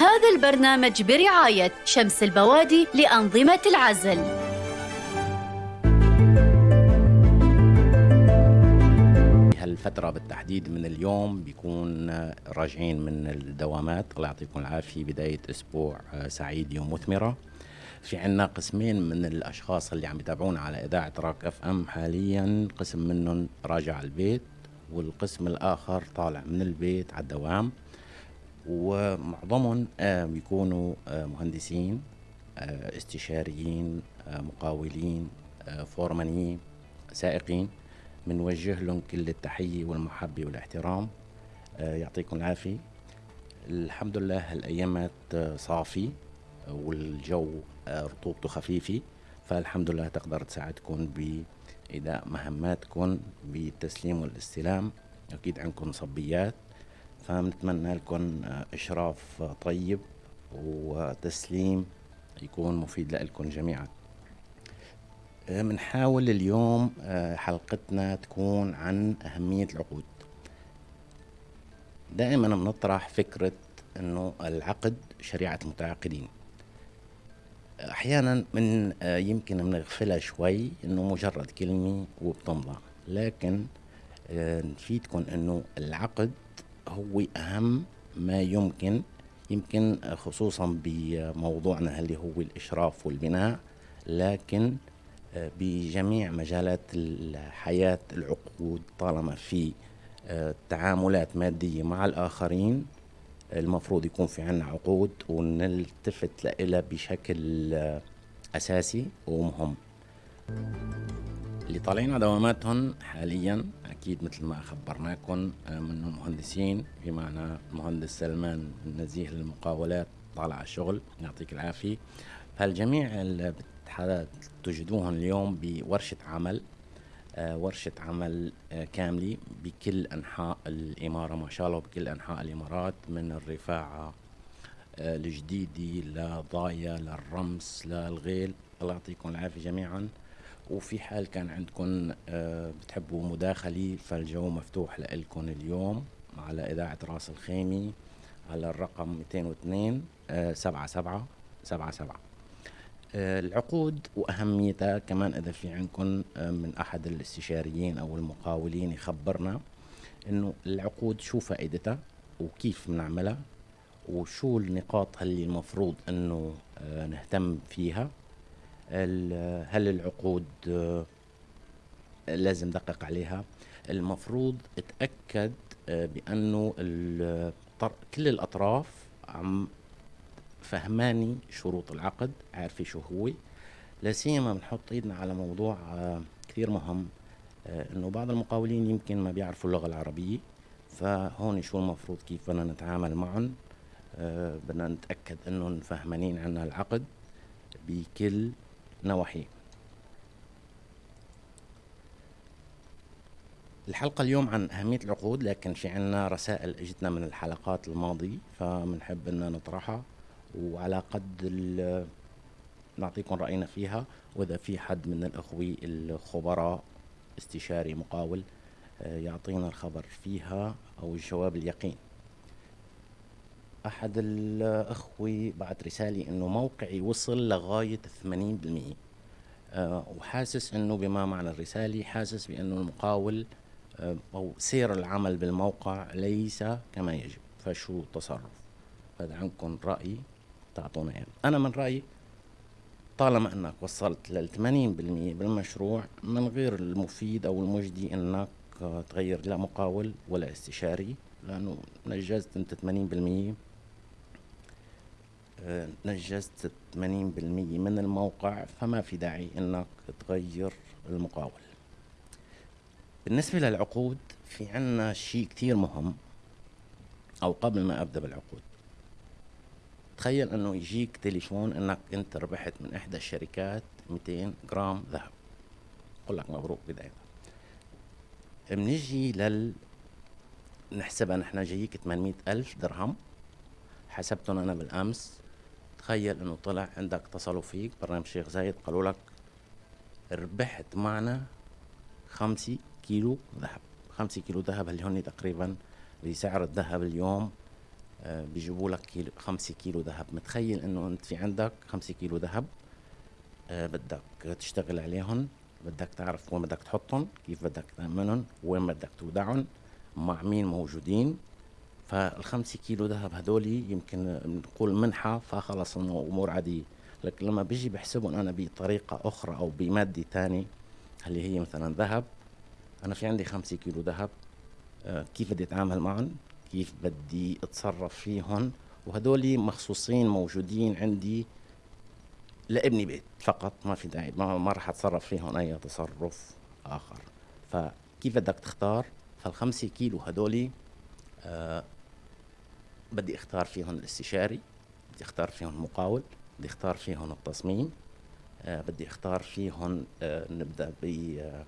هذا البرنامج برعاية شمس البوادي لأنظمة العزل. هالفترة بالتحديد من اليوم بيكون راجعين من الدوامات. الله يعطيكم العافية. بداية أسبوع سعيدة ومثمرة في عنا قسمين من الأشخاص اللي عم يتابعونا على إذاعة راك أف أم حاليا. قسم منهم راجع البيت والقسم الآخر طالع من البيت على الدوام. ومعظمهم آه، بيكونوا آه، مهندسين آه، استشاريين مقاولين فورمانيين سائقين. بنوجه لهم كل التحية والمحبة والاحترام. يعطيكم العافية. الحمد لله هالأيامات صافي والجو رطوبته خفيفة. فالحمد لله تقدر تساعدكم بإداء مهماتكم بالتسليم والاستلام. أكيد عندكم صبيات. فنتمنى لكم إشراف طيب وتسليم يكون مفيد لكم جميعا. بنحاول اليوم حلقتنا تكون عن أهمية العقود. دائما بنطرح فكرة أنه العقد شريعة المتعاقدين. أحيانا من يمكن بنغفلها شوي أنه مجرد كلمة وبتمضى. لكن نفيدكم أنه العقد هو أهم ما يمكن يمكن خصوصا بموضوعنا اللي هو الإشراف والبناء لكن بجميع مجالات الحياة العقود طالما في تعاملات مادية مع الآخرين المفروض يكون في عنا عقود ونلتفت لها بشكل أساسي ومهم. اللي طالعين على دواماتهم حاليا أكيد مثل ما خبرناكم منهم مهندسين بمعنى المهندس سلمان النزيه للمقاولات طالع على الشغل يعطيك العافية. فالجميع اللي تجدوهم اليوم بورشة عمل ورشة عمل كاملة بكل أنحاء الإمارة ما شاء الله بكل أنحاء الإمارات من الرفاعة الجديدة لضايا للرمس للغيل الله يعطيكم العافية جميعا. وفي حال كان عندكم بتحبوا مداخلة فالجو مفتوح لكم اليوم على إذاعة راس الخيمي على الرقم 202 سبعة سبعة سبعة سبعة. العقود وأهميتها كمان إذا في عندكم من أحد الاستشاريين أو المقاولين يخبرنا إنه العقود شو فائدتها وكيف بنعملها وشو النقاط اللي المفروض إنه نهتم فيها. هل العقود لازم ندقق عليها. المفروض اتأكد بأنه كل الأطراف عم فهماني شروط العقد عارفة شو هو. لا سيما بنحط إيدنا على موضوع كثير مهم إنه بعض المقاولين يمكن ما بيعرفوا اللغة العربية فهون شو المفروض كيف بدنا نتعامل معهم بدنا نتأكد إنهم فهمانين عنا العقد بكل نواحيه. الحلقة اليوم عن أهمية العقود لكن في عنا رسائل أجتنا من الحلقات الماضية فبنحب أن نطرحها وعلى قد نعطيكم رأينا فيها وإذا في حد من الأخوة الخبراء استشاري مقاول يعطينا الخبر فيها أو الجواب اليقين. أحد الأخوة بعت رسالة إنه موقعي وصل ثمانين بالمية أه وحاسس إنه بما معنى الرسالة حاسس بإنه المقاول أه أو سير العمل بالموقع ليس كما يجب. فشو التصرف هذا عندكم رأي تعطونا يعني أنا من رأيي طالما أنك وصلت لل 80% بالمشروع من غير المفيد أو المجدي أنك تغير لا مقاول ولا استشاري لأنه نجزت أنت 80% نجزت 80% من الموقع فما في داعي إنك تغير المقاول. بالنسبة للعقود في عنا شيء كتير مهم أو قبل ما أبدأ بالعقود. تخيل إنه يجيك تليفون إنك أنت ربحت من إحدى الشركات 200 جرام ذهب. أقول لك مبروك بداية. بنجي لل نحسبها نحن جايك 800 ألف درهم. حسبتهم أنا بالأمس. تخيل إنه طلع عندك اتصلوا فيك. برنامج شيخ زايد قالوا لك ربحت معنا خمسة كيلو ذهب. خمسة كيلو ذهب اللي هن تقريبا بسعر الذهب اليوم آه، بيجيبوا لك كيلو خمسة كيلو ذهب. متخيل إنه أنت في عندك خمسة كيلو ذهب؟ آه، بدك تشتغل عليهم بدك تعرف وين بدك تحطهم كيف بدك تأمنهم وين بدك تودعهم مع مين موجودين فالخمسة كيلو ذهب هدولي يمكن نقول منحة فخلص إنه أمور عادية. لكن لما بيجي بحسبهم أنا بطريقة أخرى أو بمادة تانية اللي هي مثلا ذهب أنا في عندي خمسة كيلو ذهب آه كيف بدي أتعامل معهم؟ كيف بدي أتصرف فيهم؟ وهدول مخصوصين موجودين عندي لابني بيت فقط ما في داعي ما, ما راح أتصرف فيهم أي تصرف آخر. فكيف بدك تختار؟ فالخمسة كيلو هدولي آه بدي اختار فيهم الاستشاري بدي اختار فيهم المقاول بدي اختار فيهم التصميم آه بدي اختار فيهم آه نبدأ ب آه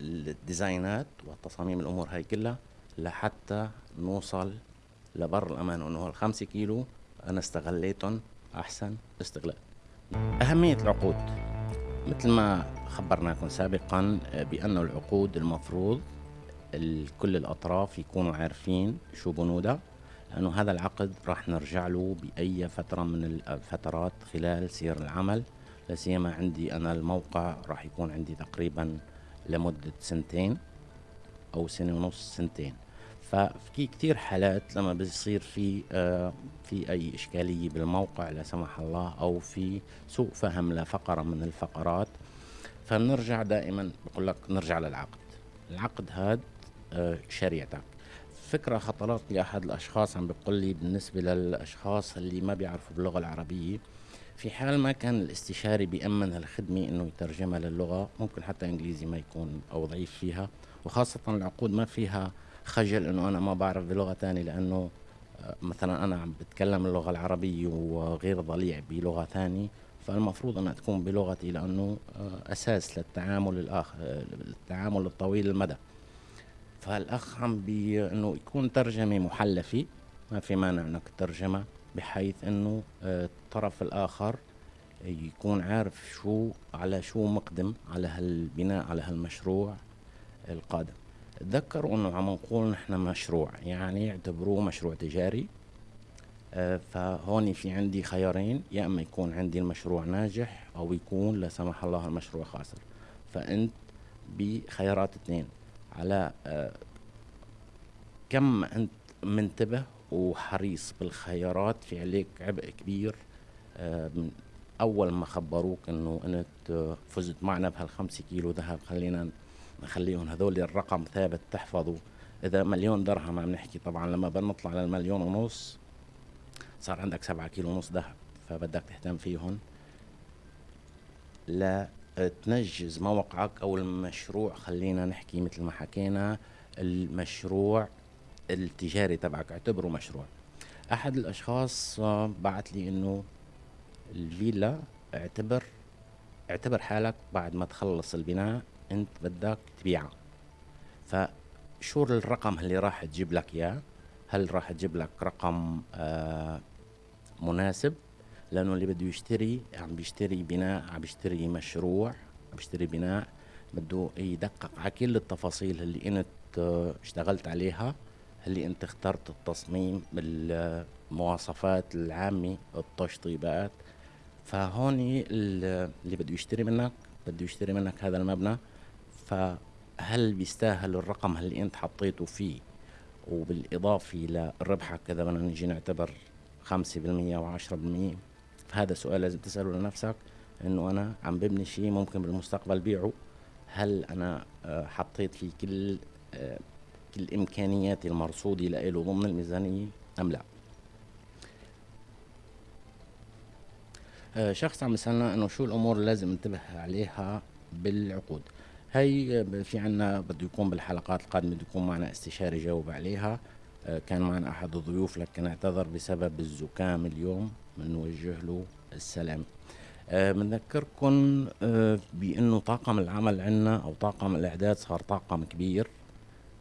الديزاينات والتصاميم الأمور هاي كلها لحتى نوصل لبر الأمان انه الخمسة كيلو أنا استغليتهم أحسن استغلال. أهمية العقود. مثل ما خبرناكم سابقا آه، بأن العقود المفروض كل الأطراف يكونوا عارفين شو بنودها. لأنه هذا العقد راح نرجع له بأي فترة من الفترات خلال سير العمل. لا سيما عندي أنا الموقع راح يكون عندي تقريبا لمدة سنتين أو سنة ونص سنتين. ففي كتير حالات لما بيصير في آه في أي إشكالية بالموقع لا سمح الله أو في سوء فهم لفقرة من الفقرات فنرجع دائما بقول لك نرجع للعقد. العقد هذا آه شريعتك. فكرة خطرت لي أحد الأشخاص عم بيقول لي بالنسبة للأشخاص اللي ما بيعرفوا باللغة العربية في حال ما كان الاستشاري بيأمن هالخدمة إنه يترجمها للغة ممكن حتى إنجليزي ما يكون أو ضعيف فيها وخاصة العقود ما فيها خجل إنه أنا ما بعرف بلغة تانية لأنه آه، مثلا أنا عم بتكلم اللغة العربية وغير ضليع بلغة ثانية فالمفروض أنها تكون بلغتي لأنه آه، أساس للتعامل الآخر التعامل الطويل المدى. فالاخ عم بي انه يكون ترجمة محلفة ما في مانع إنك ترجمه بحيث إنه آه، الطرف الآخر يكون عارف شو على شو مقدم على هالبناء على هالمشروع القادم. تذكروا إنه عم نقول نحن مشروع يعني اعتبروه مشروع تجاري آه، فهون في عندي خيارين يا إما يكون عندي المشروع ناجح أو يكون لا سمح الله المشروع خاسر. فأنت بخيارات اثنين. على آه، كم انت منتبه وحريص بالخيارات في عليك عبء كبير آه، من أول ما خبروك إنه أنت فزت معنا بهالخمسة كيلو ذهب خلينا نخليهم هذول الرقم ثابت تحفظه. إذا مليون درهم عم نحكي طبعا لما بنطلع للمليون ونص صار عندك سبعة كيلو ونص ذهب فبدك تهتم فيهم. لا تنجز موقعك أو المشروع خلينا نحكي مثل ما حكينا المشروع التجاري تبعك اعتبره مشروع. أحد الأشخاص بعت لي إنه الفيلا اعتبر اعتبر حالك بعد ما تخلص البناء أنت بدك تبيعها فشو الرقم اللي راح تجيب لك إياه؟ هل راح تجيب لك رقم آه مناسب؟ لأنه اللي بده يشتري عم بيشتري بناء عم بيشتري مشروع عم بيشتري بناء بده يدقق على كل التفاصيل اللي إنت آه، اشتغلت عليها اللي إنت اخترت التصميم بالمواصفات العامة التشطيبات. فهون اللي بده يشتري منك بده يشتري منك هذا المبنى. فهل بيستاهل الرقم اللي إنت حطيته فيه؟ وبالإضافة لربحك إذا بدنا نجي نعتبر 5% و10% هذا سؤال لازم تسأله لنفسك إنه أنا عم ببني شيء ممكن بالمستقبل بيعه. هل أنا آه، حطيت فيه كل آه، كل إمكانياتي المرصودة له ضمن الميزانية؟ أم لا؟ آه، شخص عم يسألنا إنه شو الأمور اللي لازم انتبه عليها بالعقود. هي في عنا بده يكون بالحلقات القادمة بده يكون معنا استشاري جاوب عليها. كان معنا أحد الضيوف لكن اعتذر بسبب الزكام اليوم. بنوجه له السلام. بنذكركم آه،, آه بأنه طاقم العمل عندنا أو طاقم الأعداد صار طاقم كبير.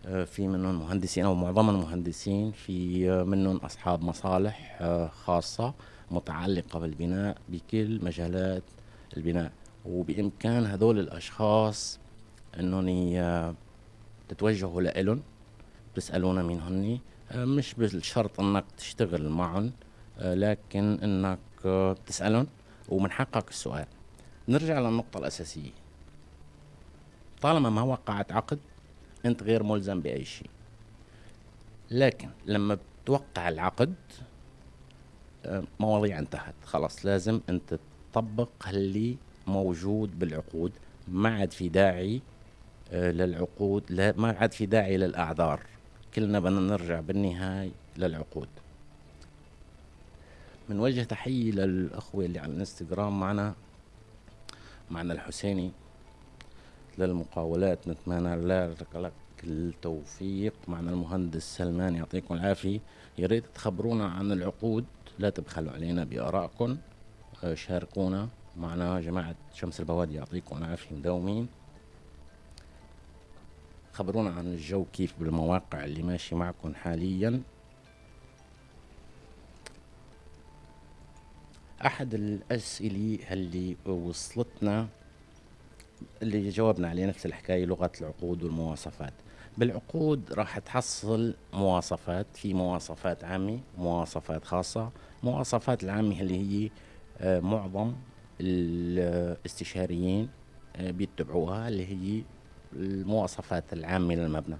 آه في منهم مهندسين أو معظمهم مهندسين في آه منهم أصحاب مصالح آه خاصة متعلقة بالبناء بكل مجالات البناء. وبإمكان هذول الأشخاص انهم تتوجهوا لهم تسالونا مين هني. آه، مش بالشرط إنك تشتغل معهم آه، لكن إنك آه، تسألهم ومن حقك السؤال. نرجع للنقطة الأساسية. طالما ما وقعت عقد أنت غير ملزم بأي شيء. لكن لما بتوقع العقد مواضيع انتهت. خلاص لازم أنت تطبق اللي موجود بالعقود. ما عاد في داعي للعقود لا ما عاد في داعي للأعذار. كلنا بدنا نرجع بالنهاية للعقود. من وجه تحية للأخوة اللي على الانستغرام معنا معنا الحسيني للمقاولات نتمنى لك التوفيق معنا المهندس سلمان يعطيكم العافية. يا ريت تخبرونا عن العقود لا تبخلوا علينا بآرائكم. شاركونا معنا جماعة شمس البوادي يعطيكم العافية مداومين. خبرونا عن الجو كيف بالمواقع اللي ماشي معكم حاليا. أحد الأسئلة اللي وصلتنا اللي جاوبنا عليه نفس الحكاية لغة العقود والمواصفات. بالعقود راح تحصل مواصفات في مواصفات عامة مواصفات خاصة. مواصفات العامة اللي هي آه، معظم الاستشاريين آه، بيتبعوها اللي هي المواصفات العامة للمبنى.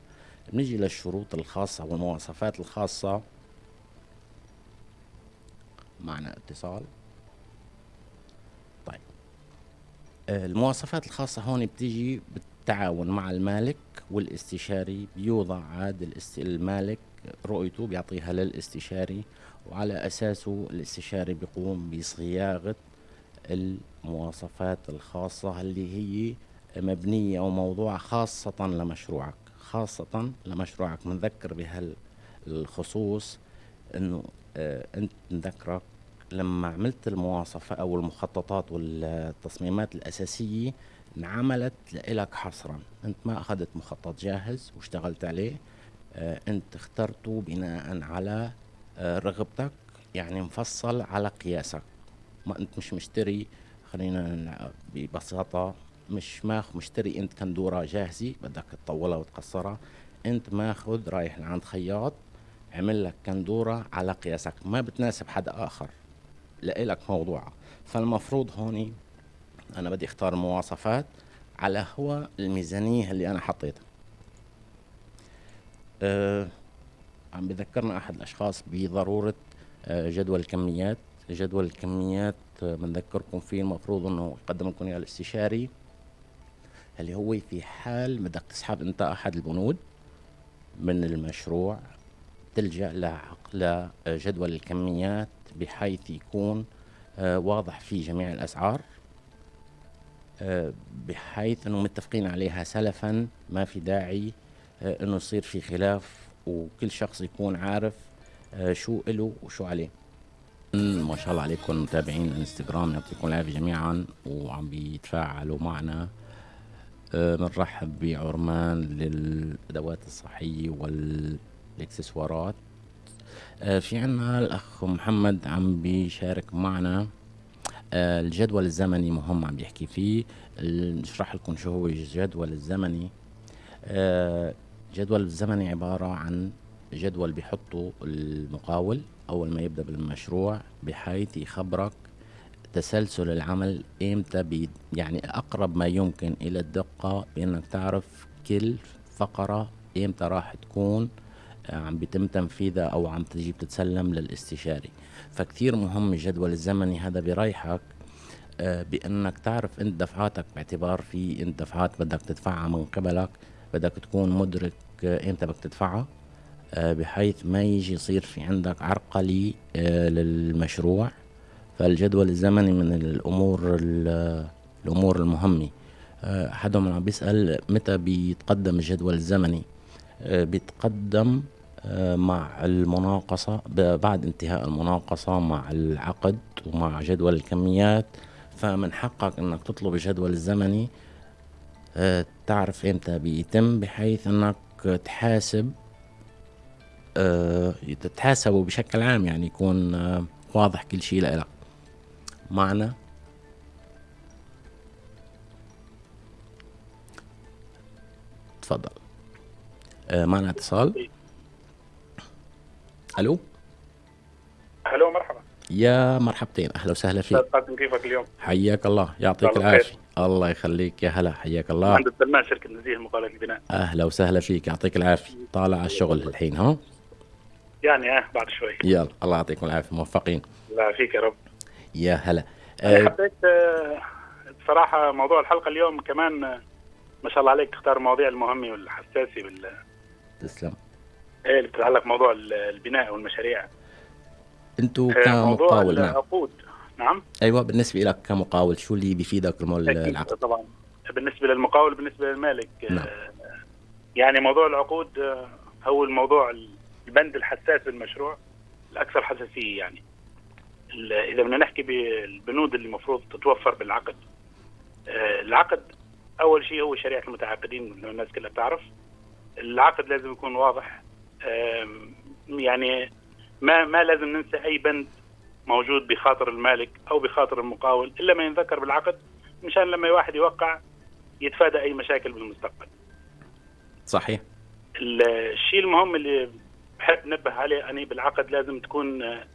بنيجي للشروط الخاصة والمواصفات الخاصة. معنا اتصال. طيب. المواصفات الخاصة هون بتيجي بالتعاون مع المالك والاستشاري بيوضع عاد المالك رؤيته بيعطيها للاستشاري وعلى أساسه الاستشاري بيقوم بصياغة المواصفات الخاصة اللي هي مبنية أو موضوع خاصة لمشروعك خاصة لمشروعك. بنذكر بهالخصوص إنه آه أنت نذكرك لما عملت المواصفة أو المخططات والتصميمات الأساسية انعملت لإلك حصرا. أنت ما أخذت مخطط جاهز واشتغلت عليه آه أنت اخترته بناء على آه رغبتك يعني مفصل على قياسك. ما أنت مش مشتري خلينا ببساطة مش ماخ مشتري انت كندورة جاهزة بدك تطولها وتقصرها. انت ماخذ رايح لعند خياط عمل لك كندورة على قياسك ما بتناسب حدا آخر. لإلك موضوعها فالمفروض هوني أنا بدي أختار مواصفات على هو الميزانية اللي أنا حطيتها. أه عم بذكرنا أحد الأشخاص بضرورة أه جدول الكميات. جدول الكميات أه بنذكركم فيه المفروض إنه يقدم لكم اياه الاستشاري. اللي هو في حال بدك تسحب انت احد البنود من المشروع تلجأ لجدول الكميات بحيث يكون آه، واضح في جميع الأسعار آه، بحيث أنه متفقين عليها سلفا ما في داعي آه، أنه يصير في خلاف وكل شخص يكون عارف شو إله وشو عليه. ما شاء الله عليكم متابعين الانستغرام يعطيكم العافية جميعا وعم بيتفاعلوا معنا. بنرحب آه، بعرمان للأدوات الصحية والإكسسوارات. آه، في عنا الأخ محمد عم بيشارك معنا. آه، الجدول الزمني مهم عم بيحكي فيه. نشرح لكم شو هو الجدول الزمني. الجدول الزمني عبارة عن جدول بيحطه المقاول أول ما يبدأ بالمشروع بحيث يخبرك تسلسل العمل إمتى يعني أقرب ما يمكن إلى الدقة بانك تعرف كل فقرة إمتى راح تكون آه، عم بيتم تنفيذها أو عم تجي بتتسلم للاستشاري. فكتير مهم الجدول الزمني هذا بيريحك آه، بإنك تعرف إنت دفعاتك باعتبار في إنت دفعات بدك تدفعها من قبلك بدك تكون مدرك آه، إمتى بدك تدفعها بحيث ما يجي يصير في عندك عرقلي للمشروع. فالجدول الزمني من الأمور الأمور المهمة. آه، احدهم عم بيسأل متى بيتقدم الجدول الزمني؟ آه، بيتقدم آه، مع المناقصة بعد انتهاء المناقصة مع العقد ومع جدول الكميات. فمن حقك إنك تطلب الجدول الزمني. تعرف إمتى بيتم بحيث إنك تحاسب تتحاسبوا بشكل عام يعني يكون واضح كل شيء لك معنا تفضل. آه معنا اتصال. ألو؟ ألو مرحبا. يا مرحبتين أهلا وسهلا أستاذ فيك كيفك اليوم؟ حياك الله يعطيك العافية. الله يخليك يا هلا حياك الله. مهندس سلمان شركة نزيه مقاولات البناء. أهلا وسهلا فيك يعطيك العافية. طالع على الشغل الحين ها؟ يعني آه بعد شوي. يلا الله يعطيكم العافية موفقين. الله يعافيك يا رب. يا هلا. أنا أه حبيت آه، بصراحة موضوع الحلقة اليوم كمان آه، ما شاء الله عليك تختار المواضيع المهمة والحساسة بال تسلم. إيه اللي بتتعلق موضوع ال- البناء والمشاريع. أنتوا آه، كمقاول نعم. العقود. نعم؟ أيوه بالنسبة لك كمقاول شو اللي بيفيدك العقد؟ طبعا. بالنسبة للمقاول بالنسبة للمالك آه، نعم. يعني موضوع العقود آه، هو الموضوع البند الحساس بالمشروع الأكثر حساسية يعني. إذا بدنا نحكي بالبنود اللي المفروض تتوفر بالعقد. آه، العقد أول شيء هو شريعة المتعاقدين اللي الناس كلها بتعرف. العقد لازم يكون واضح. يعني ما ما لازم ننسى أي بند موجود بخاطر المالك أو بخاطر المقاول إلا ما ينذكر بالعقد مشان لما واحد يوقع يتفادى أي مشاكل بالمستقبل. صحيح. الشيء المهم اللي بحب نبه عليه أني بالعقد لازم تكون آه،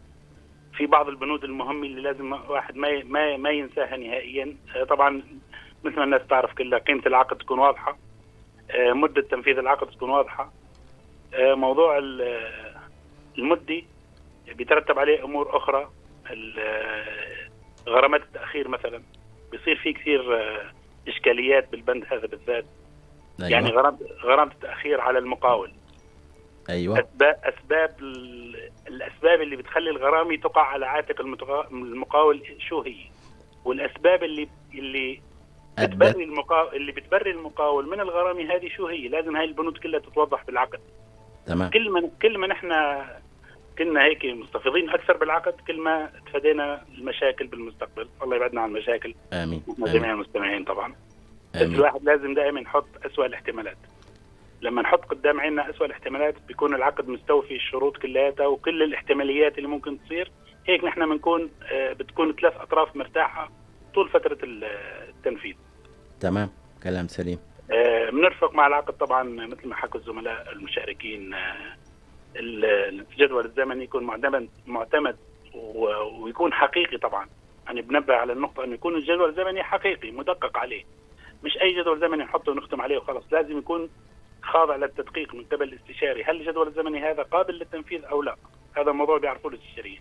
في بعض البنود المهمة اللي لازم واحد ما ما ما ينساها نهائيا. آه، طبعا مثل ما الناس تعرف كلها قيمة العقد تكون واضحة. آه، مدة تنفيذ العقد تكون واضحة. آه، موضوع ال- المدة بيترتب عليه أمور أخرى. غرامات التأخير مثلا. بيصير في كثير إشكاليات بالبند هذا بالذات. أيوه. يعني غرامه غرامة التأخير على المقاول. أيوه. اسباب أسباب ال- الأسباب اللي بتخلي الغرامه تقع على عاتق المقاول شو هي؟ والأسباب اللي اللي بتبري المقاول اللي بتبري المقاول من الغرامه هذه شو هي؟ لازم هاي البنود كلها تتوضح بالعقد. تمام. كل ما كل ما نحن كنا هيك مستفيضين أكثر بالعقد كل ما تفادينا المشاكل بالمستقبل، الله يبعدنا عن المشاكل. آمين. جميع المستمعين طبعا. بس امين الواحد لازم دائما يحط أسوأ الاحتمالات. لما نحط قدام عيننا أسوأ الاحتمالات بيكون العقد مستوفي الشروط كلياتها وكل الاحتماليات اللي ممكن تصير. هيك نحن بنكون آه، بتكون ثلاث أطراف مرتاحة طول فترة ال- التنفيذ. تمام. كلام سليم. آه، بنرفق مع العقد طبعا مثل ما حكوا الزملاء المشاركين آه، ال- الجدول الزمني يكون معتمد معتمد ويكون حقيقي طبعا. يعني بنبه على النقطة أنه يكون الجدول الزمني حقيقي مدقق عليه. مش أي جدول زمني نحطه ونختم عليه وخلاص لازم يكون خاضع للتدقيق من قبل الاستشاري. هل الجدول الزمني هذا قابل للتنفيذ أو لا؟ هذا موضوع بيعرفوه الاستشاريين.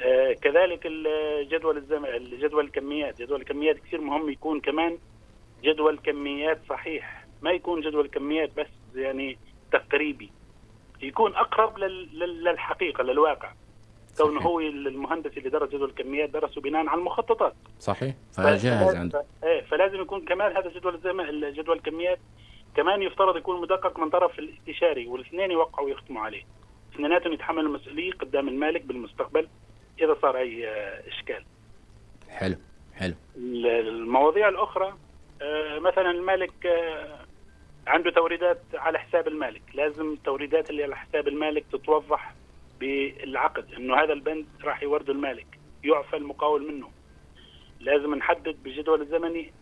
آه، كذلك الجدول الزمن الجدول الكميات. جدول الكميات كثير مهم يكون كمان جدول كميات صحيح. ما يكون جدول كميات بس يعني تقريبي. يكون أقرب لل- لل- للحقيقة للواقع. كونه. هو المهندس اللي درس جدول الكميات درسه بناء على المخططات. صحيح. فجاهز عنده إيه فلازم يكون كمان هذا جدول الزمن الجدول الكميات كمان يفترض يكون مدقق من طرف الاستشاري والاثنين يوقعوا ويختموا عليه. اثنيناتهم يتحملوا المسؤولية قدام المالك بالمستقبل إذا صار أي آه، إشكال. حلو حلو. ال- المواضيع الأخرى آه، مثلا المالك آه، عنده توريدات على حساب المالك. لازم التوريدات اللي على حساب المالك تتوضح بالعقد إنه هذا البند راح يورده المالك يعفى المقاول منه. لازم نحدد بالجدول الزمني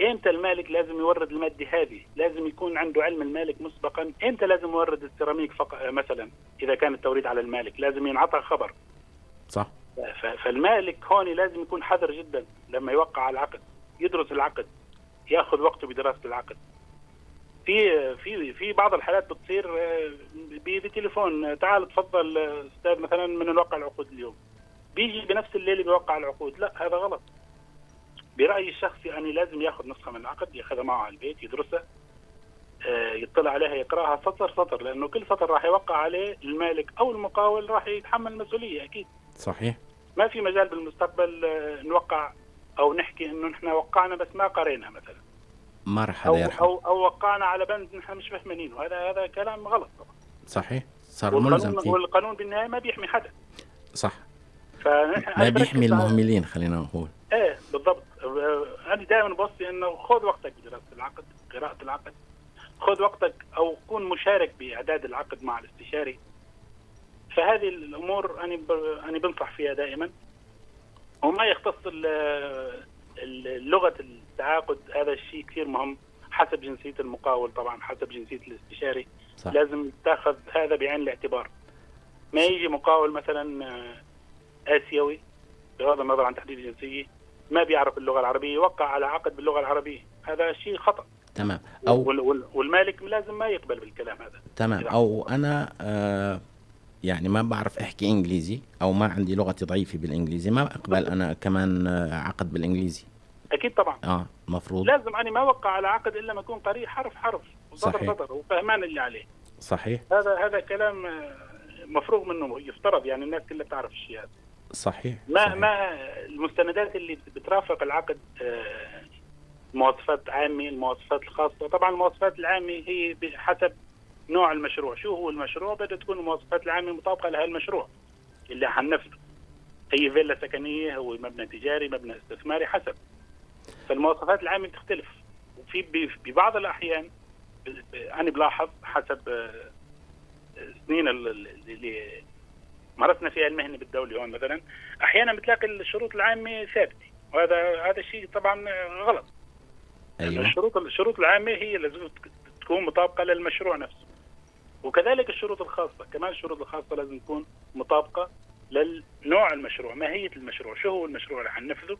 إمتى المالك لازم يورد المادة هذه؟ لازم يكون عنده علم المالك مسبقا. إمتى لازم يورد السيراميك فقط؟ مثلا إذا كان التوريد على المالك لازم ينعطى خبر. صح. ف- فالمالك هون لازم يكون حذر جدا لما يوقع على العقد يدرس العقد يأخذ وقته بدراسة العقد. في في في بعض الحالات بتصير آه، بتليفون. آه، تعال تفضل آه، أستاذ مثلا من نوقع العقود اليوم. بيجي بنفس الليلة بيوقع العقود. لا هذا غلط. برايي الشخصي اني لازم ياخذ نسخة من العقد ياخذها معه على البيت يدرسها آه، يطلع عليها يقرأها سطر سطر لأنه كل سطر راح يوقع عليه المالك أو المقاول راح يتحمل المسؤوليه أكيد. صحيح. ما في مجال بالمستقبل آه، نوقع أو نحكي إنه نحن وقعنا بس ما قرينا مثلا. ما راح أو حدا يرحم أو أو وقعنا على بند نحن مش فاهمينه. وهذا هذا كلام غلط طبعا. صحيح. صار ملزم فيه. والقانون بالنهاية ما بيحمي حدا. صح. ما بيحمي المهملين خلينا نقول. إيه بالضبط. أنا دائما بوصي إنه خذ وقتك بدراسة العقد قراءة العقد. خذ وقتك أو كون مشارك بأعداد العقد مع الاستشاري. فهذه الأمور أنا أنا بنصح فيها دائما. وما يختص لغة التعاقد هذا الشيء كثير مهم حسب جنسية المقاول طبعا حسب جنسية الاستشاري. صح. لازم تأخذ هذا بعين الاعتبار. ما يجي مقاول مثلا آه، آسيوي بغض النظر عن تحديد الجنسيه ما بيعرف اللغة العربية يوقع على عقد باللغة العربية. هذا شيء خطأ. تمام. أو وال- وال- والمالك لازم ما يقبل بالكلام هذا. تمام. أو أنا آه يعني ما بعرف أحكي إنجليزي أو ما عندي لغتي ضعيفة بالإنجليزي ما اقبل أنا كمان آه، عقد بالإنجليزي. أكيد طبعا. آه مفروض. لازم أنا ما أوقع على عقد إلا ما اكون قارئ حرف حرف وسطر صحيح. سطر وفهمان اللي عليه. صحيح. هذا هذا كلام آه، مفروغ منه يفترض يعني الناس كلها بتعرف الشيء هذا. صحيح ما صحيح. ما المستندات اللي بترافق العقد آه، مواصفات عامة المواصفات الخاصة. طبعا المواصفات العامة هي حسب نوع المشروع. شو هو المشروع؟ بدها تكون المواصفات العامة مطابقة لهذا المشروع اللي حننفذه هي فيلا سكنية هو مبنى تجاري مبنى استثماري حسب. فالمواصفات العامة بتختلف. وفي ببعض الأحيان أنا بلاحظ حسب آه، سنين ال- ال- اللي مارسنا فيها المهنه بالدولة هون مثلا. أحيانا بتلاقي الشروط العامة ثابتة وهذا هذا الشيء طبعا غلط. أيوه. الشروط الشروط العامة هي لازم تك- تكون مطابقة للمشروع نفسه. وكذلك الشروط الخاصة كمان الشروط الخاصة لازم تكون مطابقة للنوع المشروع ماهية المشروع شو هو المشروع اللي حننفذه.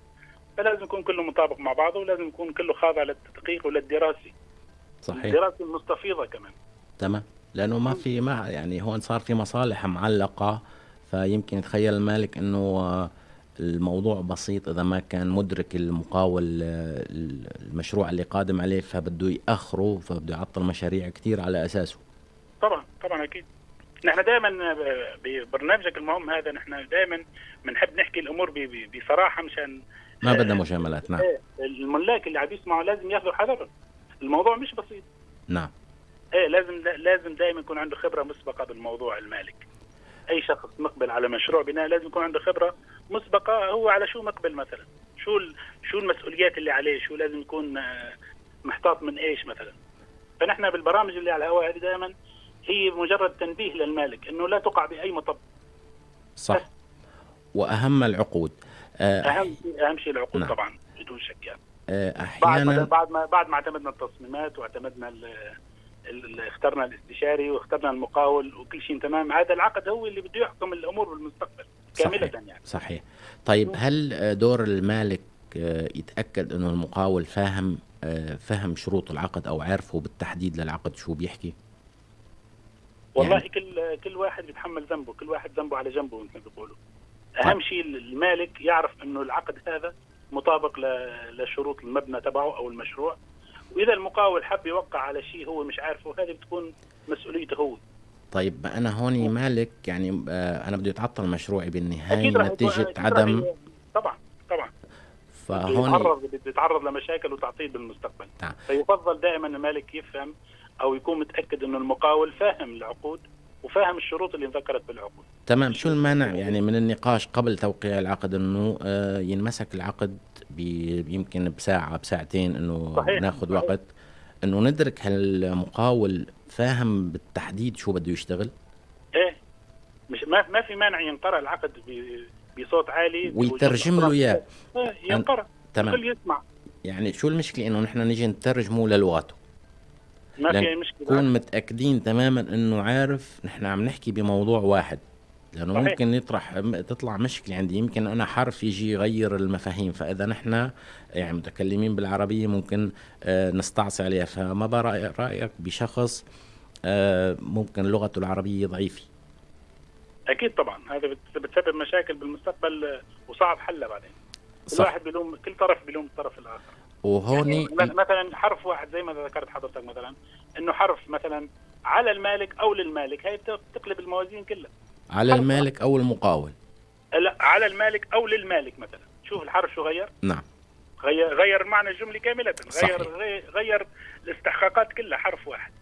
فلازم يكون كله مطابق مع بعضه ولازم يكون كله خاضع للتدقيق وللدراسة. صحيح. الدراسة المستفيضة كمان. تمام. لأنه ما في ما يعني هون صار في مصالح معلقة فيمكن يتخيل المالك إنه آه، الموضوع بسيط إذا ما كان مدرك المقاول آه، المشروع اللي قادم عليه فبده يأخره فبده يعطل مشاريع كثير على أساسه. طبعا طبعا أكيد. نحن دائما ببرنامجك المهم هذا نحن دائما بنحب نحكي الأمور بصراحة مشان ما بدنا مجاملات نعم. إيه، الملاك اللي عم يسمعوا لازم ياخذوا حذرهم الموضوع مش بسيط. نعم. إيه لازم لازم دائما يكون عنده خبرة مسبقة بالموضوع المالك أي شخص مقبل على مشروع بناء لازم يكون عنده خبرة مسبقة هو على شو مقبل مثلا؟ شو شو المسؤوليات اللي عليه؟ شو لازم يكون آه، محتاط من إيش مثلا؟ فنحن بالبرامج اللي على الهواء هذه دائما هي مجرد تنبيه للمالك إنه لا تقع بأي مطب. صح. وأهم العقود. آه، أهم أهم شيء العقود نعم. طبعا بدون شك يعني. آه، بعد ما أحيانا بعد ما بعد ما اعتمدنا التصميمات واعتمدنا ال ال- اخترنا الاستشاري واخترنا المقاول وكل شيء تمام. هذا العقد هو اللي بده يحكم الأمور بالمستقبل كاملة صحيح. يعني. صحيح. طيب هل دور المالك آه، يتأكد إنه المقاول فاهم آه، فهم شروط العقد أو عارفه بالتحديد للعقد شو بيحكي؟ والله يعني- كل كل واحد بيتحمل ذنبه كل واحد ذنبه على جنبه مثل ما بيقولوا. أهم طيب. شيء المالك يعرف إنه العقد هذا مطابق لشروط المبنى تبعه أو المشروع. وإذا المقاول حب يوقع على شيء هو مش عارفه هذه بتكون مسؤوليته هو. طيب أنا هوني مالك يعني آه، أنا بده يتعطل مشروعي بالنهاية نتيجة عدم طبعا طبعا. فهون بيتعرض بيتعرض لمشاكل وتعطيل بالمستقبل. نعم. فيفضل دائما المالك يفهم أو يكون متأكد انه المقاول فاهم العقود وفاهم الشروط اللي انذكرت بالعقود. تمام. شو المانع يعني من النقاش قبل توقيع العقد؟ إنه آه، ينمسك العقد يمكن بساعة بساعتين إنه صحيح، ناخذ صحيح. وقت. إنه ندرك هل المقاول فاهم بالتحديد شو بده يشتغل؟ إيه. مش ما ما في مانع ينقرأ العقد بصوت عالي ويترجم له إياه. إيه، ينقرأ. تمام. الكل يسمع. يعني شو المشكلة؟ إنه نحن نيجي نترجمه للغته ما في مشكلة. نكون متأكدين تماما إنه عارف نحن عم نحكي بموضوع واحد. لأنه صحيح. ممكن يطرح تطلع مشكلة عندي. يمكن أنا حرف يجي يغير المفاهيم. فإذا نحن يعني متكلمين بالعربية ممكن آه، نستعصي عليها. فما برأي رأيك بشخص آه، ممكن لغته العربية ضعيفة؟ أكيد طبعا. هذا بت- بتسبب مشاكل بالمستقبل آه، وصعب حلها بعدين. صح. واحد بيلوم كل طرف بيلوم الطرف الآخر. وهوني يعني مثلا حرف واحد زي ما ذكرت حضرتك مثلا إنه حرف مثلا على المالك أو للمالك هي بت- بتقلب الموازين كلها. على المالك أو المقاول. لا على المالك أو للمالك مثلا. شوف الحرف شو غير؟ نعم. غير غير معنى الجملة كاملة. صحيح. غير غير, غير الاستحقاقات كلها حرف واحد.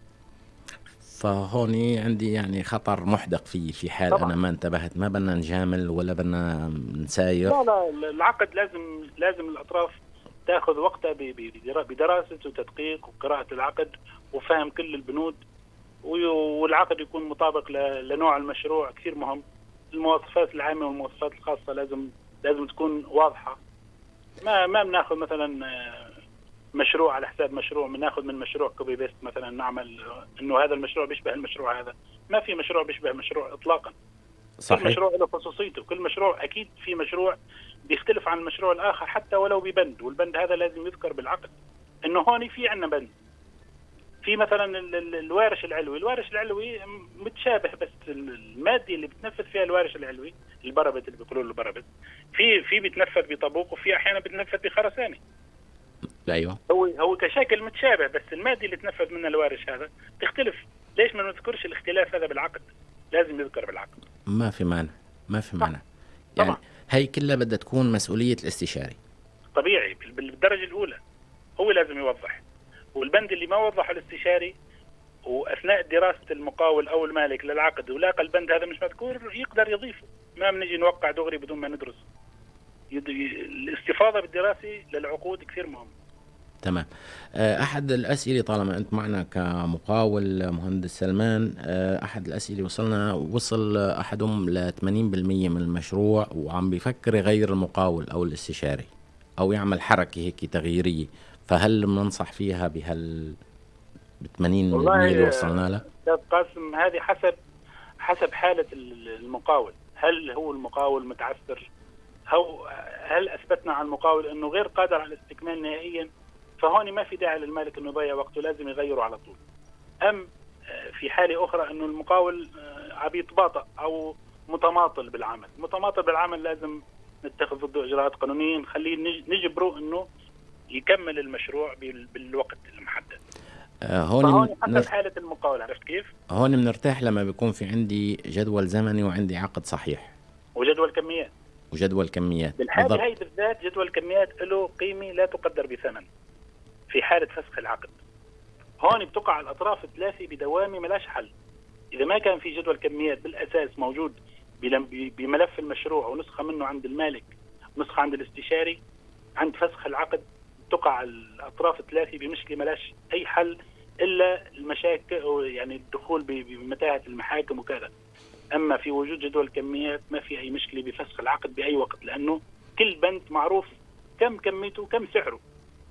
فهوني عندي يعني خطر محدق في في حال طبعاً. أنا ما انتبهت. ما بدنا نجامل ولا بدنا نساير. لا لا العقد لازم لازم الأطراف تأخذ وقتها بدراسة وتدقيق وقراءة العقد وفهم كل البنود. والعقد يكون مطابق لنوع المشروع كثير مهم. المواصفات العامة والمواصفات الخاصة لازم لازم تكون واضحة. ما ما بناخذ مثلا آه، مشروع على حساب مشروع. بناخذ من مشروع copy paste مثلا نعمل إنه هذا المشروع بيشبه المشروع هذا. ما في مشروع بيشبه مشروع اطلاقا. صحيح. كل مشروع له خصوصيته. كل مشروع أكيد في مشروع بيختلف عن المشروع الآخر حتى ولو ببند. والبند هذا لازم يذكر بالعقد إنه هون في عندنا بند. في مثلا ال- ال- الوارش العلوي. الوارش العلوي متشابه بس المادة اللي بتنفذ فيها الوارش العلوي ال parapet اللي بيقولوا له ال parapet في في بيتنفذ بطابوق وفي أحيانا بيتنفذ بخرساني. أيوه. هو هو كشكل متشابه بس المادة اللي تنفذ منها الوارش هذا تختلف. ليش ما نذكرش الاختلاف هذا بالعقد؟ لازم يذكر بالعقد. ما في مانع. ما في مانع. يعني طبعا. هي كلها بدها تكون مسؤولية الاستشاري. طبيعي بال- بالدرجة الأولى. هو لازم يوضح. والبند اللي ما وضحه الاستشاري وأثناء دراسة المقاول أو المالك للعقد ولاقى البند هذا مش مذكور يقدر يضيفه. ما بنجي نوقع دغري بدون ما ندرس. الاستفاضة بالدراسة للعقود كثير مهم تمام. آه، أحد الأسئلة طالما أنت معنا كمقاول مهندس سلمان آه، أحد الأسئلة وصلنا وصل أحدهم ل 80% من المشروع وعم بيفكر يغير المقاول أو الاستشاري أو يعمل حركة هيك تغييرية. فهل بننصح فيها بهال ب 80% اللي وصلنا لها؟ أستاذ قاسم هذه حسب حسب حالة ال- المقاول. هل هو المقاول متعثر؟ أو هل أثبتنا على المقاول إنه غير قادر على الاستكمال نهائيا؟ فهون ما في داعي للمالك إنه يضيع وقته لازم يغيره على طول. أم آه، في حالة أخرى إنه المقاول آه، عم يتباطأ أو متماطل بالعمل. متماطل بالعمل لازم نتخذ ضده إجراءات قانونية نخليه نج- نجبره إنه يكمل المشروع بال- بالوقت المحدد. آه، هون حسب حالة المقاول عرفت كيف؟ هون بنرتاح لما بيكون في عندي جدول زمني وعندي عقد صحيح. وجدول كميات. وجدول كميات بالضبط. هي بالذات جدول كميات له قيمة لا تقدر بثمن في حالة فسخ العقد. هون بتقع الأطراف الثلاثه بدوامة ملاش حل. إذا ما كان في جدول كميات بالأساس موجود بملف المشروع ونسخة منه عند المالك نسخة عند الاستشاري عند فسخ العقد تقع الأطراف الثلاثه بمشكلة ملاش أي حل إلا المشاكل أو يعني الدخول بمتاهة المحاكم وكذا. أما في وجود جدول كميات ما في أي مشكلة بفسخ العقد بأي وقت لأنه كل بند معروف كم كميته وكم سعره.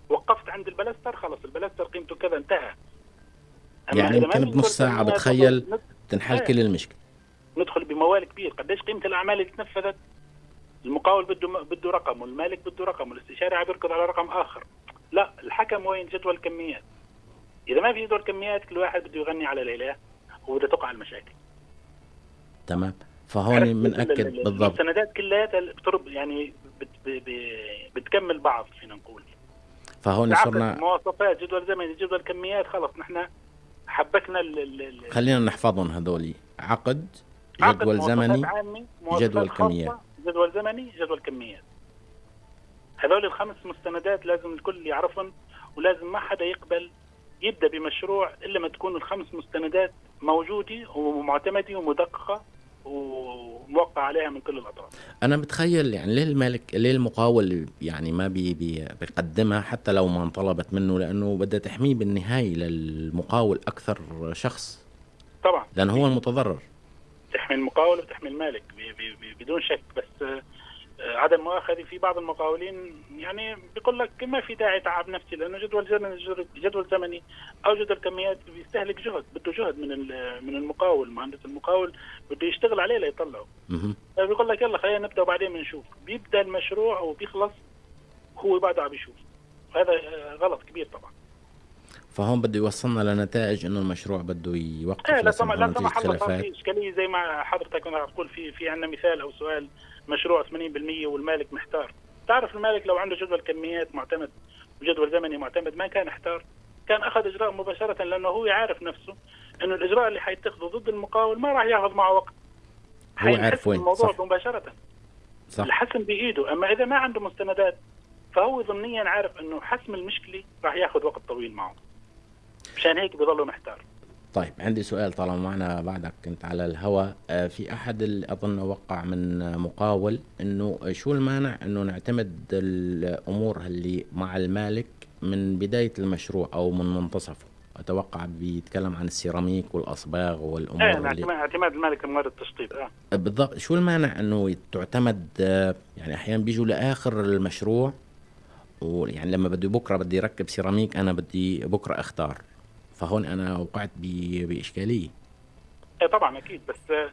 وقفت عند البلستر خلص البلستر قيمته كذا انتهى. يعني يمكن بنص كميات بتخيل تنحل إيه. كل المشكلة. ندخل بموال كبير. قديش قيمة الأعمال اللي تنفذت؟ المقاول بده بده رقم والمالك بده رقم والاستشاري عم يركض على رقم آخر. لا الحكم وين؟ جدول كميات إذا ما في جدول كميات كل واحد بده يغني على ليلاه وبده تقع المشاكل. تمام. فهون؟ بنأكد ال- ال- بالضبط. المستندات كلياتها بترب يعني بت بتكمل بعض فينا نقول. فهون صرنا مواصفات جدول زمني جدول كميات خلص نحن حبكنا ال- خلينا نحفظهم هذول. عقد عقد جدول مواصفات زمني جدول كميات. جدول زمني جدول كميات. هذول الخمس مستندات لازم الكل يعرفهم ولازم ما حدا يقبل يبدأ بمشروع إلا ما تكون الخمس مستندات موجودة ومعتمدة ومدققة وموقع عليها من كل الأطراف. أنا بتخيل يعني ليه المالك ليه المقاول يعني ما بي بي بيقدمها حتى لو ما انطلبت منه؟ لأنه بدها تحميه بالنهايه للمقاول أكثر شخص. طبعا. لأنه هو المتضرر. تحمي المقاول وتحمي المالك بدون شك. بس آه، آه، عدم مؤاخذة في بعض المقاولين يعني بيقول لك ما في داعي تعب نفسي لأنه جدول زمني جدول زمني أو جدول كميات بيستهلك جهد بده جهد من من المقاول مهندس المقاول بده يشتغل عليه ليطلعه. مهم. بيقول لك يلا خلينا نبدأ وبعدين بنشوف. بيبدأ المشروع وبيخلص هو بعده عم بيشوف هذا آه، غلط كبير طبعا. فهون بده يوصلنا لنتائج إنه المشروع بده يوقف إيه لا سمح لا سمح الله صار في اشكاليه زي ما حضرتك كنت عم تقول في في عندنا مثال أو سؤال مشروع 80% والمالك محتار. تعرف المالك لو عنده جدول كميات معتمد وجدول زمني معتمد ما كان احتار كان أخذ إجراء مباشرة لأنه هو عارف نفسه إنه الإجراء اللي حيتخذه ضد المقاول ما راح ياخذ معه وقت. هو عارف وين، الموضوع صح. مباشرة. صح. الحسم بإيده. أما إذا ما عنده مستندات فهو ضمنيا عارف إنه حسم المشكلة راح ياخذ وقت طويل معه. مشان هيك بضله محتار. طيب عندي سؤال طالما معنا بعدك كنت على الهواء آه، في أحد اللي أظن وقع من آه، مقاول إنه شو المانع إنه نعتمد الأمور اللي مع المالك من بداية المشروع أو من منتصفه؟ أتوقع بيتكلم عن السيراميك والأصباغ والأمور إيه اللي اعتماد المالك لموارد التشطيب آه. بالضبط. شو المانع إنه تعتمد آه، يعني أحيانا بيجوا لآخر المشروع ويعني لما بدي بكرة بدي اركب سيراميك أنا بدي بكرة أختار؟ فهون أنا وقعت بإشكالية. إيه طبعا أكيد بس آه،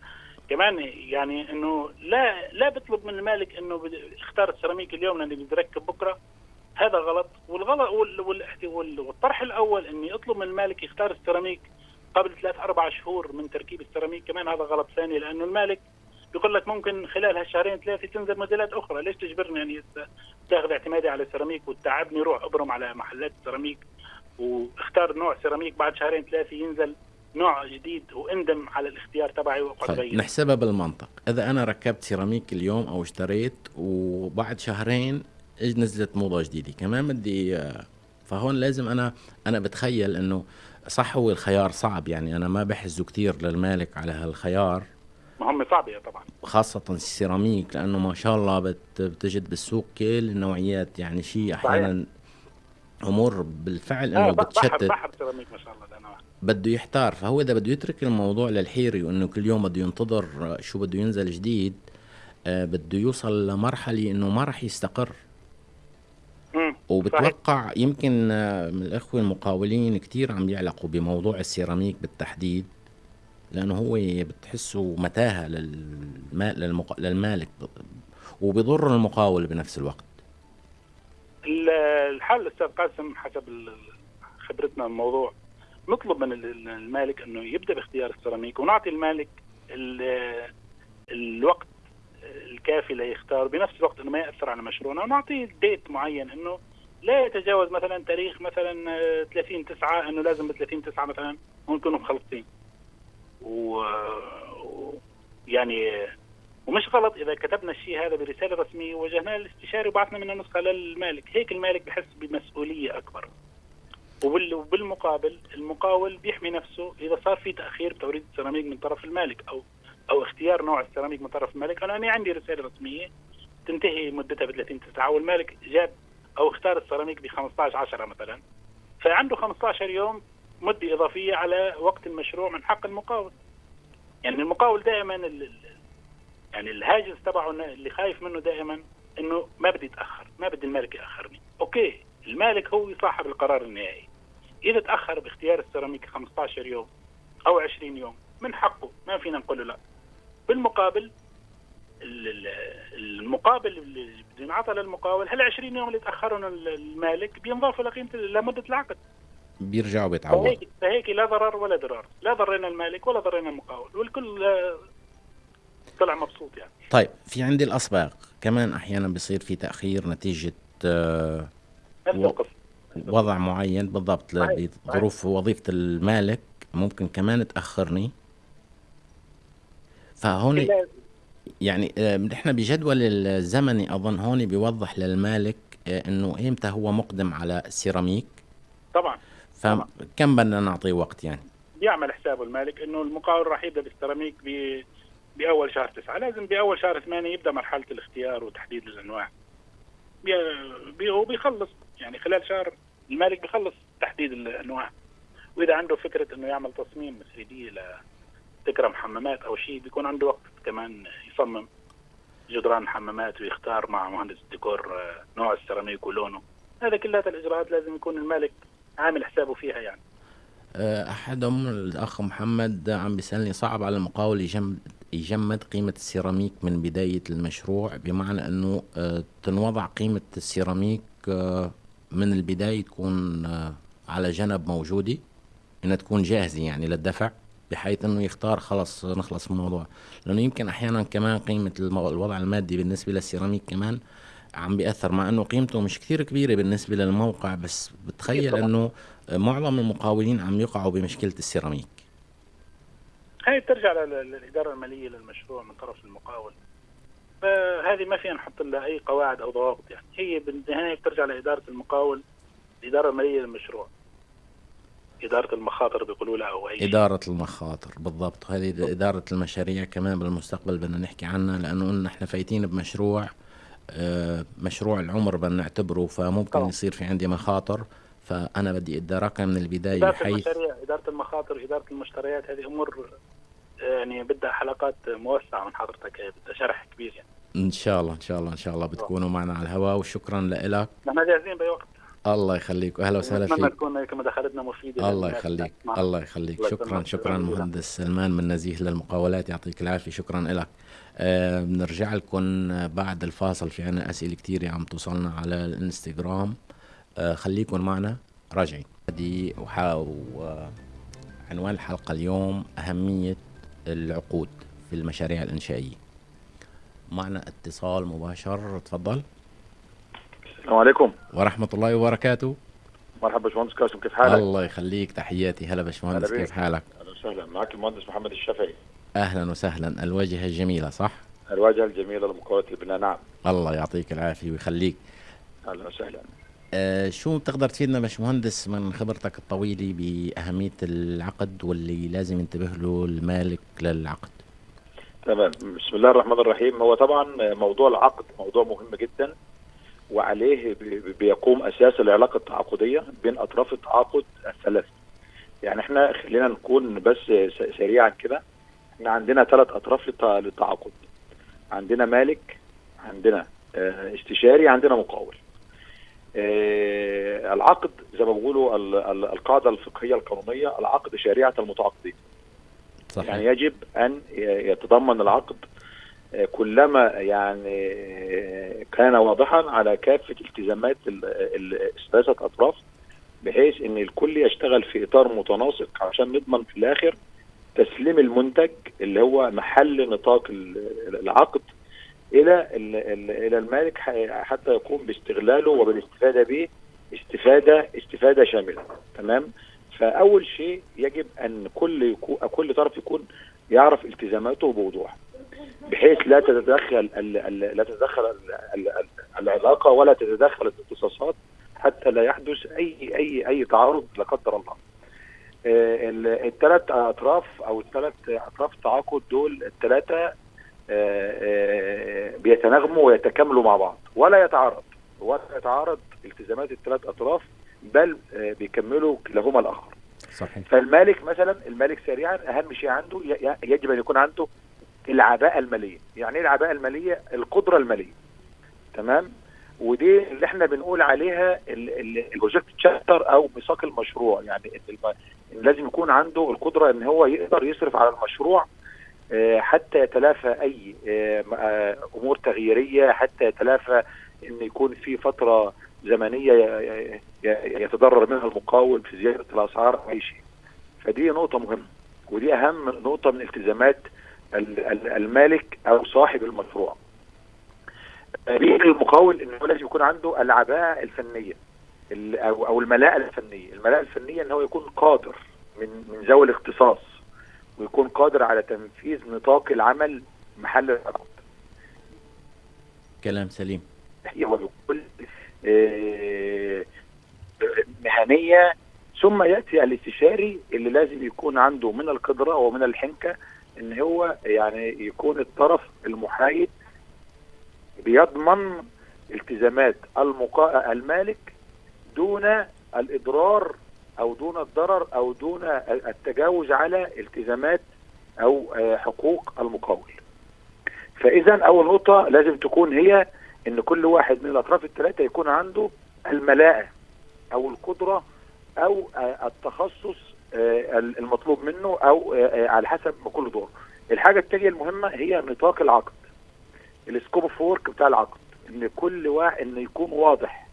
كمان يعني إنه لا لا بيطلب من المالك إنه اختار السيراميك اليوم لأنه بده يركب بكرة. هذا غلط. والغلط وال- وال- وال- والطرح الأول إني أطلب من المالك يختار السيراميك قبل ثلاث أربع شهور من تركيب السيراميك. كمان هذا غلط ثاني لأنه المالك بيقول لك ممكن خلال هالشهرين ثلاثة تنزل موديلات أخرى. ليش تجبرني يعني ت- تاخذ اعتمادي على السيراميك وتتعبني روح أبرم على محلات السيراميك واختار نوع سيراميك بعد شهرين ثلاثة ينزل نوع جديد وإندم على الاختيار تبعي واقعد طيب بين. نحسبها بالمنطق. إذا أنا ركبت سيراميك اليوم أو اشتريت وبعد شهرين نزلت موضة جديدة كمان بدي فهون لازم أنا أنا بتخيل إنه صح هو الخيار صعب يعني أنا ما بحزه كثير للمالك على هالخيار. ما هم صعبة طبعا. خاصة السيراميك لأنه ما شاء الله بت بتجد بالسوق كل النوعيات يعني شيء أحيانا أمور بالفعل آه إنه بحر بتشتت سيراميك ما شاء الله ده أنا بده يحتار فهو إذا بده يترك الموضوع للحيري وإنه كل يوم بده ينتظر آه، شو بده ينزل جديد آه، بده يوصل لمرحلة إنه ما راح يستقر. وبتوقع يمكن آه، من الأخوة المقاولين كتير عم يعلقوا بموضوع السيراميك بالتحديد لأنه هو بتحسه متاهة. للمالك وبضر المقاول بنفس الوقت ال- الحل أستاذ قاسم حسب خبرتنا بالموضوع نطلب من ال- المالك أنه يبدأ باختيار السيراميك ونعطي المالك ال- الوقت الكافي ليختار بنفس الوقت إنه ما يأثر على مشروعنا ونعطيه ديت معين إنه لا يتجاوز مثلا تاريخ مثلا آه، 30 9 إنه لازم ب 30 9 مثلا نكونوا مخلصين. و- يعني ومش غلط إذا كتبنا الشيء هذا برسالة رسمية ووجهناها للاستشاري وبعثنا منها نسخة للمالك. هيك المالك بحس بمسؤولية أكبر. وبال- وبالمقابل المقاول بيحمي نفسه إذا صار في تأخير بتوريد السيراميك من طرف المالك أو أو اختيار نوع السيراميك من طرف المالك. أنا أنا عندي رسالة رسمية تنتهي مدتها ب 30 9 والمالك جاب أو اختار السيراميك ب 15 10 مثلا. فعنده 15 يوم مدة إضافية على وقت المشروع من حق المقاول. يعني المقاول دائما يعني الهاجس تبعه اللي خايف منه دائما إنه ما بدي اتاخر ما بدي المالك يأخرني. أوكي المالك هو صاحب القرار النهائي. إذا تأخر باختيار السيراميك 15 يوم أو 20 يوم من حقه ما فينا نقول له لا. بالمقابل ال- ال- المقابل اللي بده ينعطى للمقاول هال 20 يوم اللي تأخرهم ال- المالك بينضافوا لقيمة لمدة العقد. بيرجعوا بيتعوض فهيك فهيك لا ضرر ولا ضرار. لا ضرينا المالك ولا ضرينا المقاول. والكل طلع مبسوط يعني. طيب في عندي الأسباق. كمان أحيانا بيصير في تأخير نتيجة آه، نفس و- القصة. وضع معين بالضبط. لظروف وظيفة المالك ممكن كمان تأخرني. فهون يعني آه، نحن بجدول الزمني أظن هون بيوضح للمالك آه، إنه إمتى هو مقدم على السيراميك طبعا طبعا. فكم بدنا نعطيه وقت يعني؟ بيعمل حسابه المالك إنه المقاول راح يبدأ بالسيراميك ب بأول شهر تسعة، لازم بأول شهر ثمانية يبدأ مرحلة الاختيار وتحديد الأنواع. بي- بي- وبيخلص يعني خلال شهر المالك بيخلص تحديد الأنواع. وإذا عنده فكرة إنه يعمل تصميم 3 دي لتكرم حمامات أو شيء بيكون عنده وقت كمان يصمم جدران حمامات ويختار مع مهندس الديكور آه، نوع السيراميك ولونه. هذا كلها الإجراءات لازم يكون المالك عامل حسابه فيها يعني. آه، أحدهم الأخ محمد عم بيسألني صعب على المقاول يجمد, يجمد قيمة السيراميك من بداية المشروع بمعنى أنه آه، تنوضع قيمة السيراميك آه، من البداية تكون آه، على جنب موجودة إنها تكون جاهزة يعني للدفع بحيث أنه يختار خلص نخلص من الموضوع لأنه يمكن أحيانا كمان قيمة المو- الوضع المادي بالنسبة للسيراميك كمان عم بيأثر مع أنه قيمته مش كثير كبيرة بالنسبة للموقع بس بتخيل. أنه معظم المقاولين عم يقعوا بمشكلة السيراميك هاي بترجع لل- للإدارة المالية للمشروع من طرف المقاول. فهذه ما فينا نحط لها أي قواعد أو ضوابط يعني. هي بالنهاية بترجع لإدارة المقاول الإدارة المالية للمشروع. إدارة المخاطر بيقولوا لها أو أي شيء. إدارة المخاطر بالضبط. هذه إدارة المشاريع كمان بالمستقبل بدنا نحكي عنها لأنه قلنا إحنا فايتين بمشروع آه، مشروع العمر بدنا نعتبره فممكن طبعاً. يصير في عندي مخاطر فأنا بدي أدركها من البداية إدارة بحيث المشاريع إدارة المخاطر إدارة المشتريات هذه أمور يعني بدها حلقات موسعة من حضرتك هي بدها شرح كبير يعني. إن شاء الله إن شاء الله إن شاء الله بتكونوا معنا على الهواء وشكرا لك نحن جاهزين بأي وقت. الله يخليك واهلا وسهلا فيك. تكون هيك مداخلتنا مفيدة. الله يخليك تسمع. الله يخليك. الله شكرا. شكرا. مهندس سلمان من نزيه للمقاولات يعطيك العافية شكرا لك آه بنرجع لكم بعد الفاصل في عنا أسئلة كثيره عم توصلنا على الإنستغرام. آه خليكم معنا راجعين. هذه وح- و- عنوان الحلقة اليوم أهمية العقود في المشاريع الإنشائية. معنا اتصال مباشر تفضل. السلام عليكم. ورحمة الله وبركاته. مرحبا باشمهندس قاسم كيف حالك؟ الله يخليك تحياتي. هلا باشمهندس. كيف حالك؟ أهلا وسهلا. معك المهندس محمد الشافعي. أهلا وسهلا. الوجهة الجميلة صح؟ الواجهه الجميلة لمقاوله البناء. نعم. الله يعطيك العافية ويخليك. أهلا وسهلا. شو بتقدر تفيدنا باشمهندس من خبرتك الطويلة بأهمية العقد واللي لازم ينتبه له المالك للعقد؟ تمام. بسم الله الرحمن الرحيم. هو طبعا موضوع العقد موضوع مهم جدا وعليه بي- بيقوم أساس العلاقة التعاقدية بين أطراف التعاقد الثلاث. يعني إحنا خلينا نكون بس سريعا كده. إحنا عندنا ثلاث أطراف للت- للتعاقد. عندنا مالك عندنا آه، استشاري عندنا مقاول. آه، العقد زي ما بيقولوا ال- ال- القاعدة الفقهية القانونية العقد شريعة المتعاقدين. صحيح. يعني يجب أن يتضمن العقد آه، كلما يعني آه، كان واضحا على كافة التزامات ال- ال- الثلاثه أطراف بحيث إن الكل يشتغل في إطار متناسق عشان نضمن في الآخر تسليم المنتج اللي هو محل نطاق ال- العقد إلى ال- ال- إلى المالك حتى يقوم باستغلاله وبالاستفادة به استفادة استفادة شاملة تمام فأول شيء يجب أن كل كل طرف يكون يعرف التزاماته بوضوح بحيث لا تتدخل لا تتدخل ال- ال- ال- العلاقة ولا تتدخل الاختصاصات حتى لا يحدث أي أي أي تعارض لا قدر الله. الثلاث أطراف أو الثلاث أطراف التعاقد دول الثلاثه بيتناغموا ويتكاملوا مع بعض. ولا يتعارض ولا يتعارض التزامات الثلاث أطراف بل آه، بيكملوا كلاهما الآخر. صحيح. فالمالك مثلا المالك سريعا أهم شيء عنده يجب أن يكون عنده العباءة المالية. يعني إيه العباءة المالية؟ القدرة المالية. تمام؟ ودي اللي إحنا بنقول عليها البروجكت تشابتر أو ميثاق المشروع. يعني لازم يكون عنده القدرة إن هو يقدر يصرف على المشروع آه، حتى يتلافى أي آه، آه، أمور تغييرية حتى يتلافى إن يكون في فترة زمنية يتضرر منها المقاول في زيادة الأسعار أو أي شيء. فدي نقطة مهمة ودي أهم نقطة من التزامات ال- ال- المالك أو صاحب المشروع. بيجي المقاول هو لازم يكون عنده العباءة الفنية ال- أو أو الملاءة الفنية، الملاءة الفنية إن هو يكون قادر من من ذوي الاختصاص ويكون قادر على تنفيذ نطاق العمل محل العقد. كلام سليم هي وبكل آه، مهنية ثم يأتي الاستشاري اللي لازم يكون عنده من القدرة ومن الحنكة إن هو يعني يكون الطرف المحايد بيضمن التزامات المقا... المالك دون الإضرار أو دون الضرر أو دون التجاوز على التزامات أو آه، حقوق المقاول. فاذا أول نقطة لازم تكون هي إن كل واحد من الأطراف الثلاثه يكون عنده الملاءة أو القدرة أو آه، التخصص آه، المطلوب منه أو على حسب ما كل دور. الحاجة الثانية المهمة هي نطاق العقد. ال scope of work بتاع العقد إن كل واحد إن يكون واضح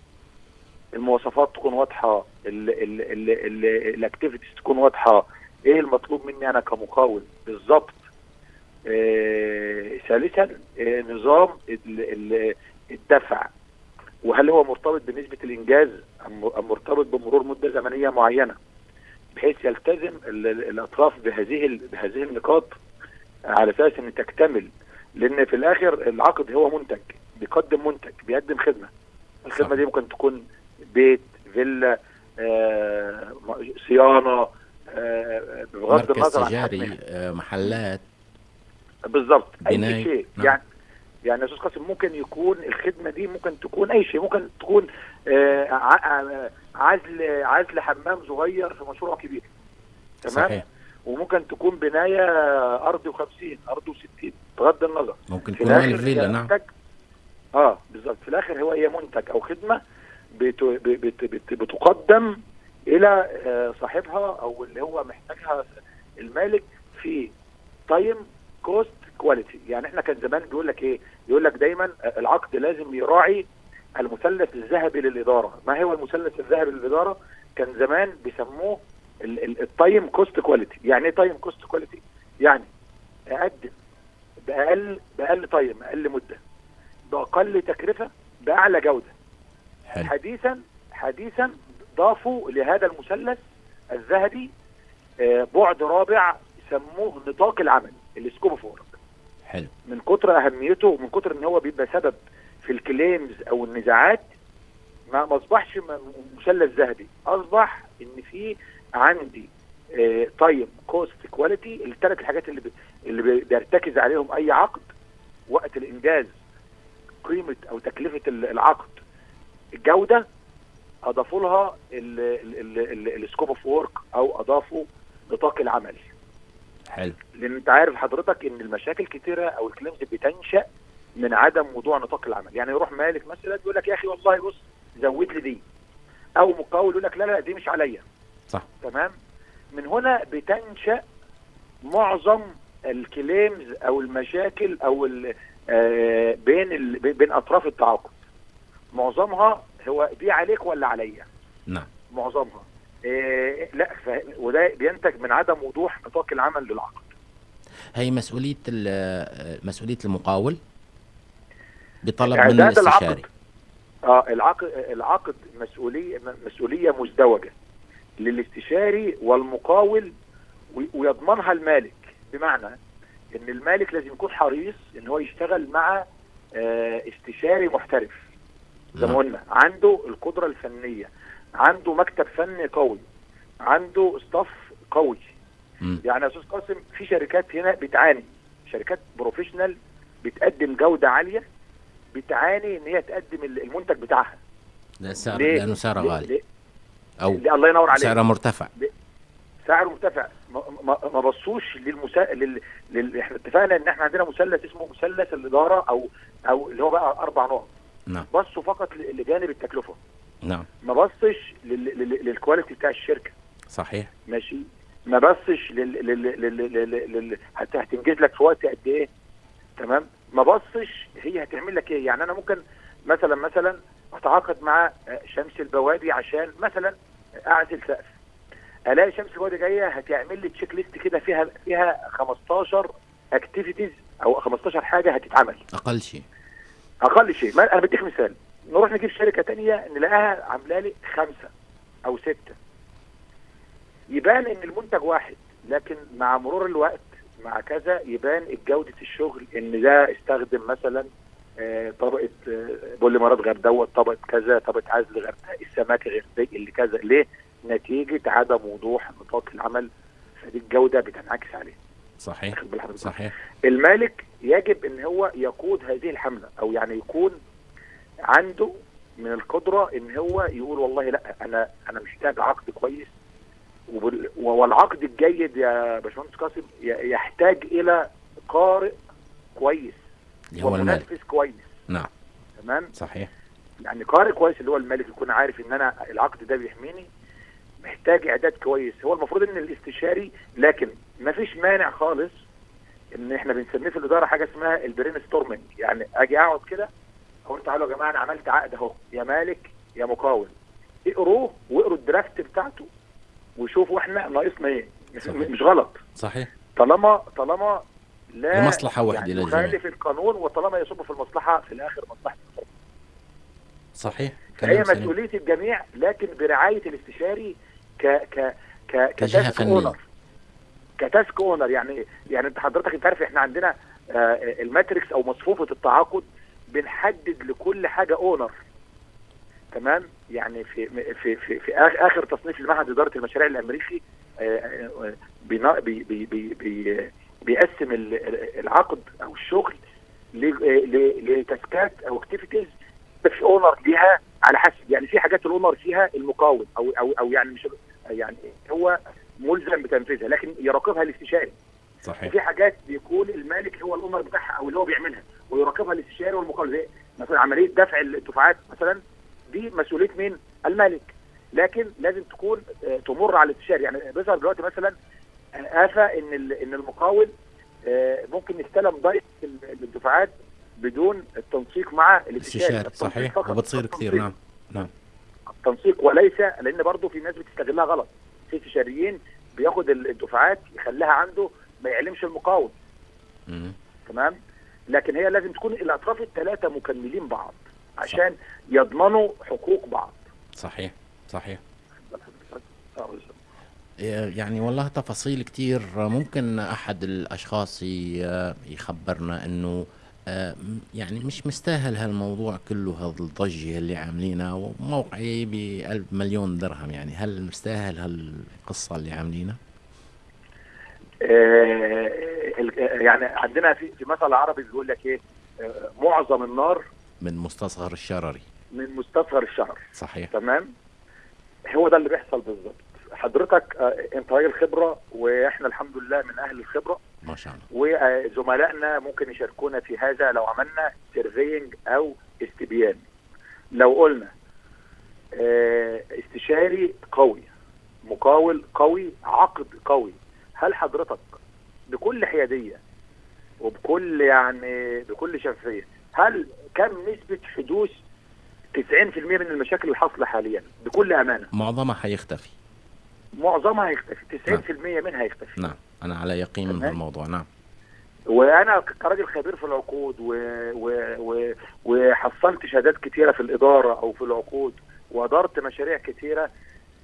المواصفات تكون واضحة الاكتيفيتيز تكون واضحة. إيه المطلوب مني أنا كمقاول؟ بالظبط آه، ثالثا آه، نظام ال- ال- الدفع. وهل هو مرتبط بنسبة الإنجاز أم مرتبط بمرور مدة زمنية معينة؟ بحيث يلتزم ال- ال- الأطراف بهذه بهذه النقاط على أساس إن تكتمل. لأن في الآخر العقد هو منتج بيقدم منتج بيقدم خدمة. الخدمة. دي ممكن تكون بيت فيلا آه، صيانة آه، بغض النظر عن تجاري. آه، محلات. بالظبط. أي شيء. نعم. يعني يعني يا أستاذ قاسم ممكن يكون الخدمة دي ممكن تكون أي شيء. ممكن تكون آه، ع- عزل عزل حمام صغير في مشروع كبير. تمام؟ صحيح. وممكن تكون بناية أرض و50 أرض و60 بغض النظر. ممكن تكون الفيلا نعم. آه بالظبط في الآخر هو هي منتج أو خدمة. بتقدم إلى آه، صاحبها أو اللي هو محتاجها المالك في time cost quality يعني إحنا كان زمان بيقول لك إيه؟ يقول لك دايما العقد لازم يراعي المثلث الذهبي للإدارة. ما هو المثلث الذهبي للإدارة؟ كان زمان بيسموه ال time cost quality يعني إيه time cost quality يعني أقدم بأقل بأقل time أقل مدة بأقل تكلفة بأعلى جودة. حلو. حديثا حديثا ضافوا لهذا المثلث الذهبي آه، بعد رابع سموه نطاق العمل ال scope of work حلو. من كتر أهميته ومن كتر إن هو بيبقى سبب في ال claims أو النزاعات ما ما أصبحش مثلث ذهبي. أصبح إن في عندي time cost quality الثلاث الحاجات اللي بي- اللي بي- بيرتكز عليهم أي عقد وقت الإنجاز قيمة أو تكلفة ال- العقد. الجوده أضافوا لها ال scope of work أو أضافوا نطاق العمل. حلو. لأن أنت عارف حضرتك إن المشاكل كتيرة أو ال claims بتنشأ من عدم وضوح نطاق العمل. يعني يروح مالك مثلا يقول لك يا أخي والله بص زود لي دي. أو مقاول يقول لك لا لا دي مش عليا. صح. تمام؟ من هنا بتنشأ معظم الكليمز أو المشاكل أو آه، بين بين أطراف التعاقد. معظمها هو دي عليك ولا عليا؟ نعم. معظمها. إيه لا ف... وده بينتج من عدم وضوح نطاق العمل للعقد. هي مسؤولية ال- مسؤولية المقاول؟ بطلب من إعداد العقد. الاستشاري. آه العقد العقد مسؤوليه مسؤولية مزدوجة للاستشاري والمقاول ويضمنها المالك. بمعنى إن المالك لازم يكون حريص إن هو يشتغل مع آه، استشاري محترف. زي ما نعم. قلنا عنده القدرة الفنية عنده مكتب فني قوي عنده staff قوي. مم. يعني يا أستاذ قاسم في شركات هنا بتعاني. شركات professional بتقدم جودة عالية بتعاني إن هي تقدم المنتج بتاعها. لا سعر ليه؟ لأنه سعره غالي. ليه- أو ليه- الله ينور عليك. سعره مرتفع. سعره مرتفع. ما, ما, ما بصوش للمسا... لل... لل... إحنا اتفقنا إن إحنا عندنا مثلث اسمه مثلث الإدارة أو أو اللي هو بقى أربع نقط. نعم. بصوا فقط لجانب التكلفة. نعم. ما بصش لل... لل... لل quality بتاع الشركة. صحيح. ماشي. ما بصش لل... لل... لل... لل... لل... هت... هتنجز لك في وقت قد إيه. تمام؟ ما بصش هي هتعمل لك إيه. يعني أنا ممكن مثلا مثلا أتعاقد مع شمس البوادي عشان مثلا أعزل سقف. ألاقي شمس البوادي جاية هتعمل لي checklist كده فيها فيها 15 activities أو 15 حاجة هتتعمل. أقل شيء. أقل شيء. ما أنا بديك مثال. نروح نجيب شركة تانية نلاقيها عاملة لي خمسة أو ستة. يبان إن المنتج واحد لكن مع مرور الوقت مع كذا يبان جودة الشغل إن ده استخدم مثلا آه، طبقة آه، بوليمرات غير دوت طبقة كذا طبقة عزل غير السماكه غير دي اللي كذا. ليه؟ نتيجة عدم وضوح نطاق العمل. فدي الجودة بتنعكس عليه. صحيح؟ صحيح. المالك يجب إن هو يقود هذه الحملة أو يعني يكون عنده من القدرة إن هو يقول والله لأ أنا أنا محتاج عقد كويس والعقد الجيد يا باشمهندس قاسم يحتاج إلى قارئ كويس اللي هو المالك. كويس. نعم. تمام؟ صحيح. يعني قارئ كويس اللي هو المالك يكون عارف إن أنا العقد ده بيحميني محتاج إعداد كويس. هو المفروض إن الاستشاري لكن ما فيش مانع خالص إن إحنا بنسميه في الإدارة حاجة اسمها ال brainstorming يعني أجي أقعد كده أقول تعالوا يا جماعة أنا عملت عقد أهو. يا مالك يا مقاول اقروه واقروا ال draft بتاعته وشوفوا إحنا ناقصنا إيه. مش, غلط. صحيح. طالما طالما لا لمصلحة واحدة يعني. يخالف القانون وطالما يصب في المصلحة في الآخر مصلحة صحيح. فهي سليم. مسؤولية الجميع لكن برعاية الاستشاري ك ك ك فنية. owner ك task owner. يعني يعني انت حضرتك انت عارف إحنا عندنا آه، ال matrix أو مصفوفة التعاقد بنحدد لكل حاجة owner. تمام؟ يعني في في في, في آخر تصنيف لمعهد إدارة المشاريع الأمريكي آه، آه، بي بي بي بي بيقسم ال- العقد أو الشغل ل task ات أو activities في owner ليها على حسب. يعني في حاجات ال owner فيها المقاول أو أو أو يعني مش يعني هو ملزم بتنفيذها لكن يراقبها الاستشاري. صحيح. في حاجات بيكون المالك هو ال owner بتاعها أو اللي هو بيعملها ويراقبها الاستشاري والمقاول زي مثلا عملية دفع الدفعات مثلا دي مسؤولية مين؟ المالك. لكن لازم تكون آه، تمر على الاستشاري. يعني بيظهر دلوقتي مثلا آه، آفة إن إن المقاول آه، ممكن يستلم ضيق الدفعات بدون التنسيق مع الاستشاري. صحيح. وبتصير كثير. نعم. نعم. التنسيق وليس لأن برضه في ناس بتستغلها غلط. استشاريين بياخد ال- الدفعات يخليها عنده ما يعلمش المقاول مم. تمام؟ لكن هي لازم تكون الأطراف الثلاثه مكملين بعض عشان يضمنوا حقوق بعض. صحيح صحيح. آه،. يعني والله تفاصيل كتير. ممكن أحد الأشخاص ي- يخبرنا أنه آه، يعني مش مستاهل هالموضوع كله هالضجة اللي عاملينها وموقعي بألف مليون درهم. يعني هل مستاهل هالقصة اللي عاملينها؟ آه، ال- يعني عندنا في في مثل عربي بيقول لك إيه؟ آه، معظم النار من مستصغر الشرري من مستصغر الشهر صحيح. تمام؟ هو ده اللي بيحصل بالظبط. حضرتك آه، أنت راجل خبرة وإحنا الحمد لله من أهل الخبرة. ما شاء الله. وزملائنا ممكن يشاركونا في هذا لو عملنا سيرفينج أو استبيان. لو قلنا آه، استشاري قوي مقاول قوي عقد قوي هل حضرتك بكل حيادية وبكل يعني بكل شفافية هل كم نسبة حدوث 90% من المشاكل الحاصله حاليا؟ بكل أمانة. معظمها حيختفي. معظمها هيختفي. 90% منها هيختفي. نعم. أنا على يقين من تمام. هالموضوع نعم. وأنا كراجل خبير في العقود و... و... و... وحصلت شهادات كتيرة في الإدارة أو في العقود وادرت مشاريع كتيرة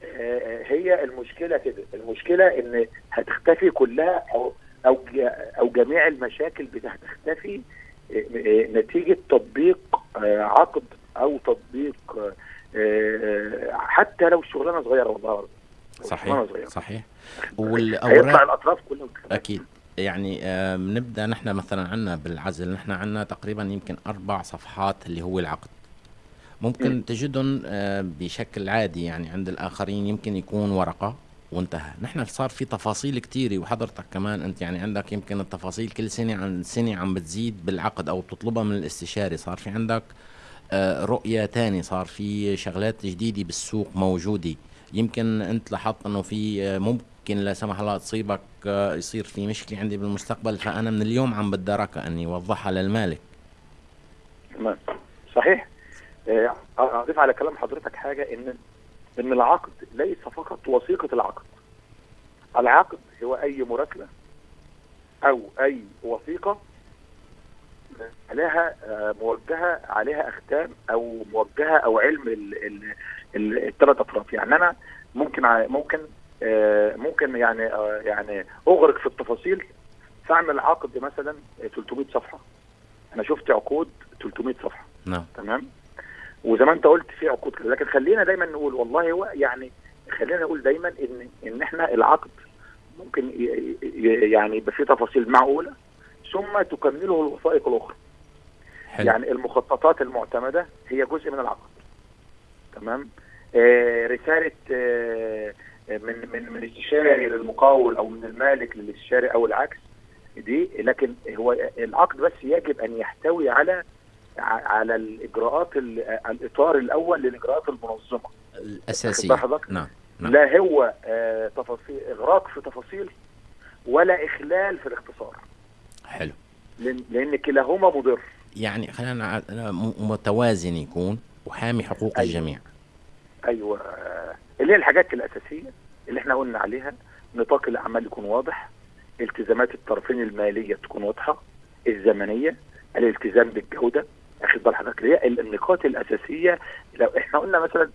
آه، هي المشكلة كده. المشكلة إن هتختفي كلها أو أو أو جميع المشاكل هتختفي آه، آه، نتيجة تطبيق عقد أو تطبيق حتى لو شغلانة صغيرة والله صحيح. صحيح. هيطلع والأوراق الأطراف كلها أكيد. يعني بنبدا نحن مثلا عندنا بالعزل نحن عندنا تقريبا يمكن أربع صفحات اللي هو العقد. ممكن مم. تجدهم بشكل عادي يعني عند الآخرين يمكن يكون ورقة وانتهى. نحن صار في تفاصيل كتيرة وحضرتك كمان أنت يعني عندك يمكن التفاصيل كل سنة عن سنة عم بتزيد بالعقد أو بتطلبها من الاستشاري. صار في عندك آه، رؤية تاني صار في شغلات جديدة بالسوق موجودة. يمكن أنت لاحظت أنه في آه، ممكن لا سمح الله تصيبك آه، يصير في مشكلة عندي بالمستقبل فأنا من اليوم عم بتداركها أني أوضحها للمالك. تمام. صحيح. آه، أضيف على كلام حضرتك حاجة إن إن العقد ليس فقط وثيقة العقد. العقد هو أي مراسله أو أي وثيقة آه، موجهة عليها أختام أو موجهة أو علم الثلاث أطراف. يعني أنا ممكن ممكن آه، ممكن يعني آه، يعني أغرق في التفاصيل. فاعمل عقد مثلا 300 صفحة. أنا شفت عقود 300 صفحة. نعم. تمام؟ وزي ما أنت قلت في عقود كده. لكن خلينا دايما نقول والله هو يعني خلينا نقول دايما إن إن إحنا العقد ممكن يعني يبقى فيه تفاصيل معقولة ثم تكمله الوثائق الأخرى. حلو. يعني المخططات المعتمدة هي جزء من العقد. تمام؟ رسالة آه من من من استشاري للمقاول أو من المالك للاستشاري أو العكس دي لكن هو العقد بس يجب أن يحتوي على على الإجراءات ال- الإطار الأول للإجراءات المنظمة حضرتك؟ نعم نعم. لا هو آه تفاصيل إغراق في تفاصيل ولا إخلال في الاختصار حلو لأن كلاهما مضر يعني خلينا متوازن يكون وحامي حقوق أيوة. الجميع أيوه. اللي هي الحاجات الأساسية اللي إحنا قلنا عليها نطاق الأعمال يكون واضح التزامات الطرفين المالية تكون واضحة الزمنية الالتزام بالجودة. اخد بال حضرتك هي النقاط الأساسية. لو إحنا قلنا مثلا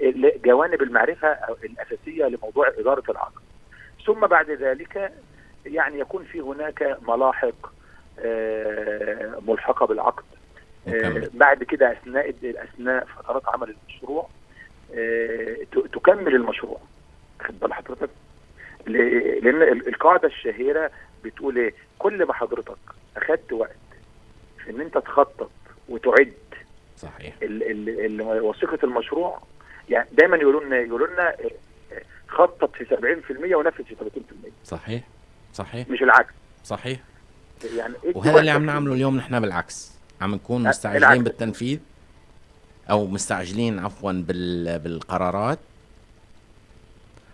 جوانب المعرفة الأساسية لموضوع إدارة العقد. ثم بعد ذلك يعني يكون في هناك ملاحق آه، ملحقة بالعقد. آه،. بعد كده أثناء أثناء فترات عمل المشروع تكمل المشروع. خد بال حضرتك. لأن ال- القاعدة الشهيرة بتقول إيه؟ كل ما حضرتك أخدت وقت في إن أنت تخطط وتعد صحيح. ال- ال- ال- وثيقة المشروع يعني دايما يقولوا لنا يقولوا لنا آه، آه، خطط في 70% ونفذ في 30% صحيح. صحيح. مش العكس. صحيح. يعني إيه وهذا اللي عم نعمله اليوم نحن بالعكس. عم نكون مستعجلين. بالتنفيذ. أو مستعجلين عفوا بال بالقرارات.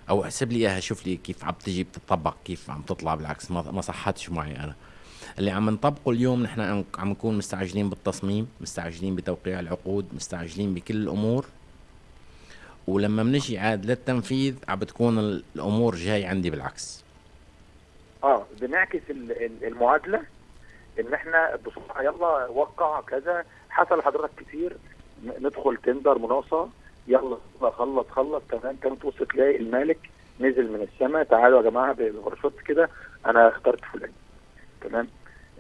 أو احسب لي إياها شوف لي كيف عم تجي بتطبق كيف عم تطلع بالعكس ما صحتش معي أنا. اللي عم نطبقه اليوم نحن عم نكون مستعجلين بالتصميم مستعجلين بتوقيع العقود مستعجلين بكل الأمور. ولما بنجي عاد للتنفيذ عم بتكون الأمور جاي عندي بالعكس. آه بنعكس المعادلة إن إحنا بسرعة يلا وقع كذا حصل لحضرتك كتير ندخل تندر مناقصه يلا خلص خلص تمام. كانت توصل تلاقي المالك نزل من السماء تعالوا يا جماعة بغرفات كده. أنا اخترت فلان. تمام؟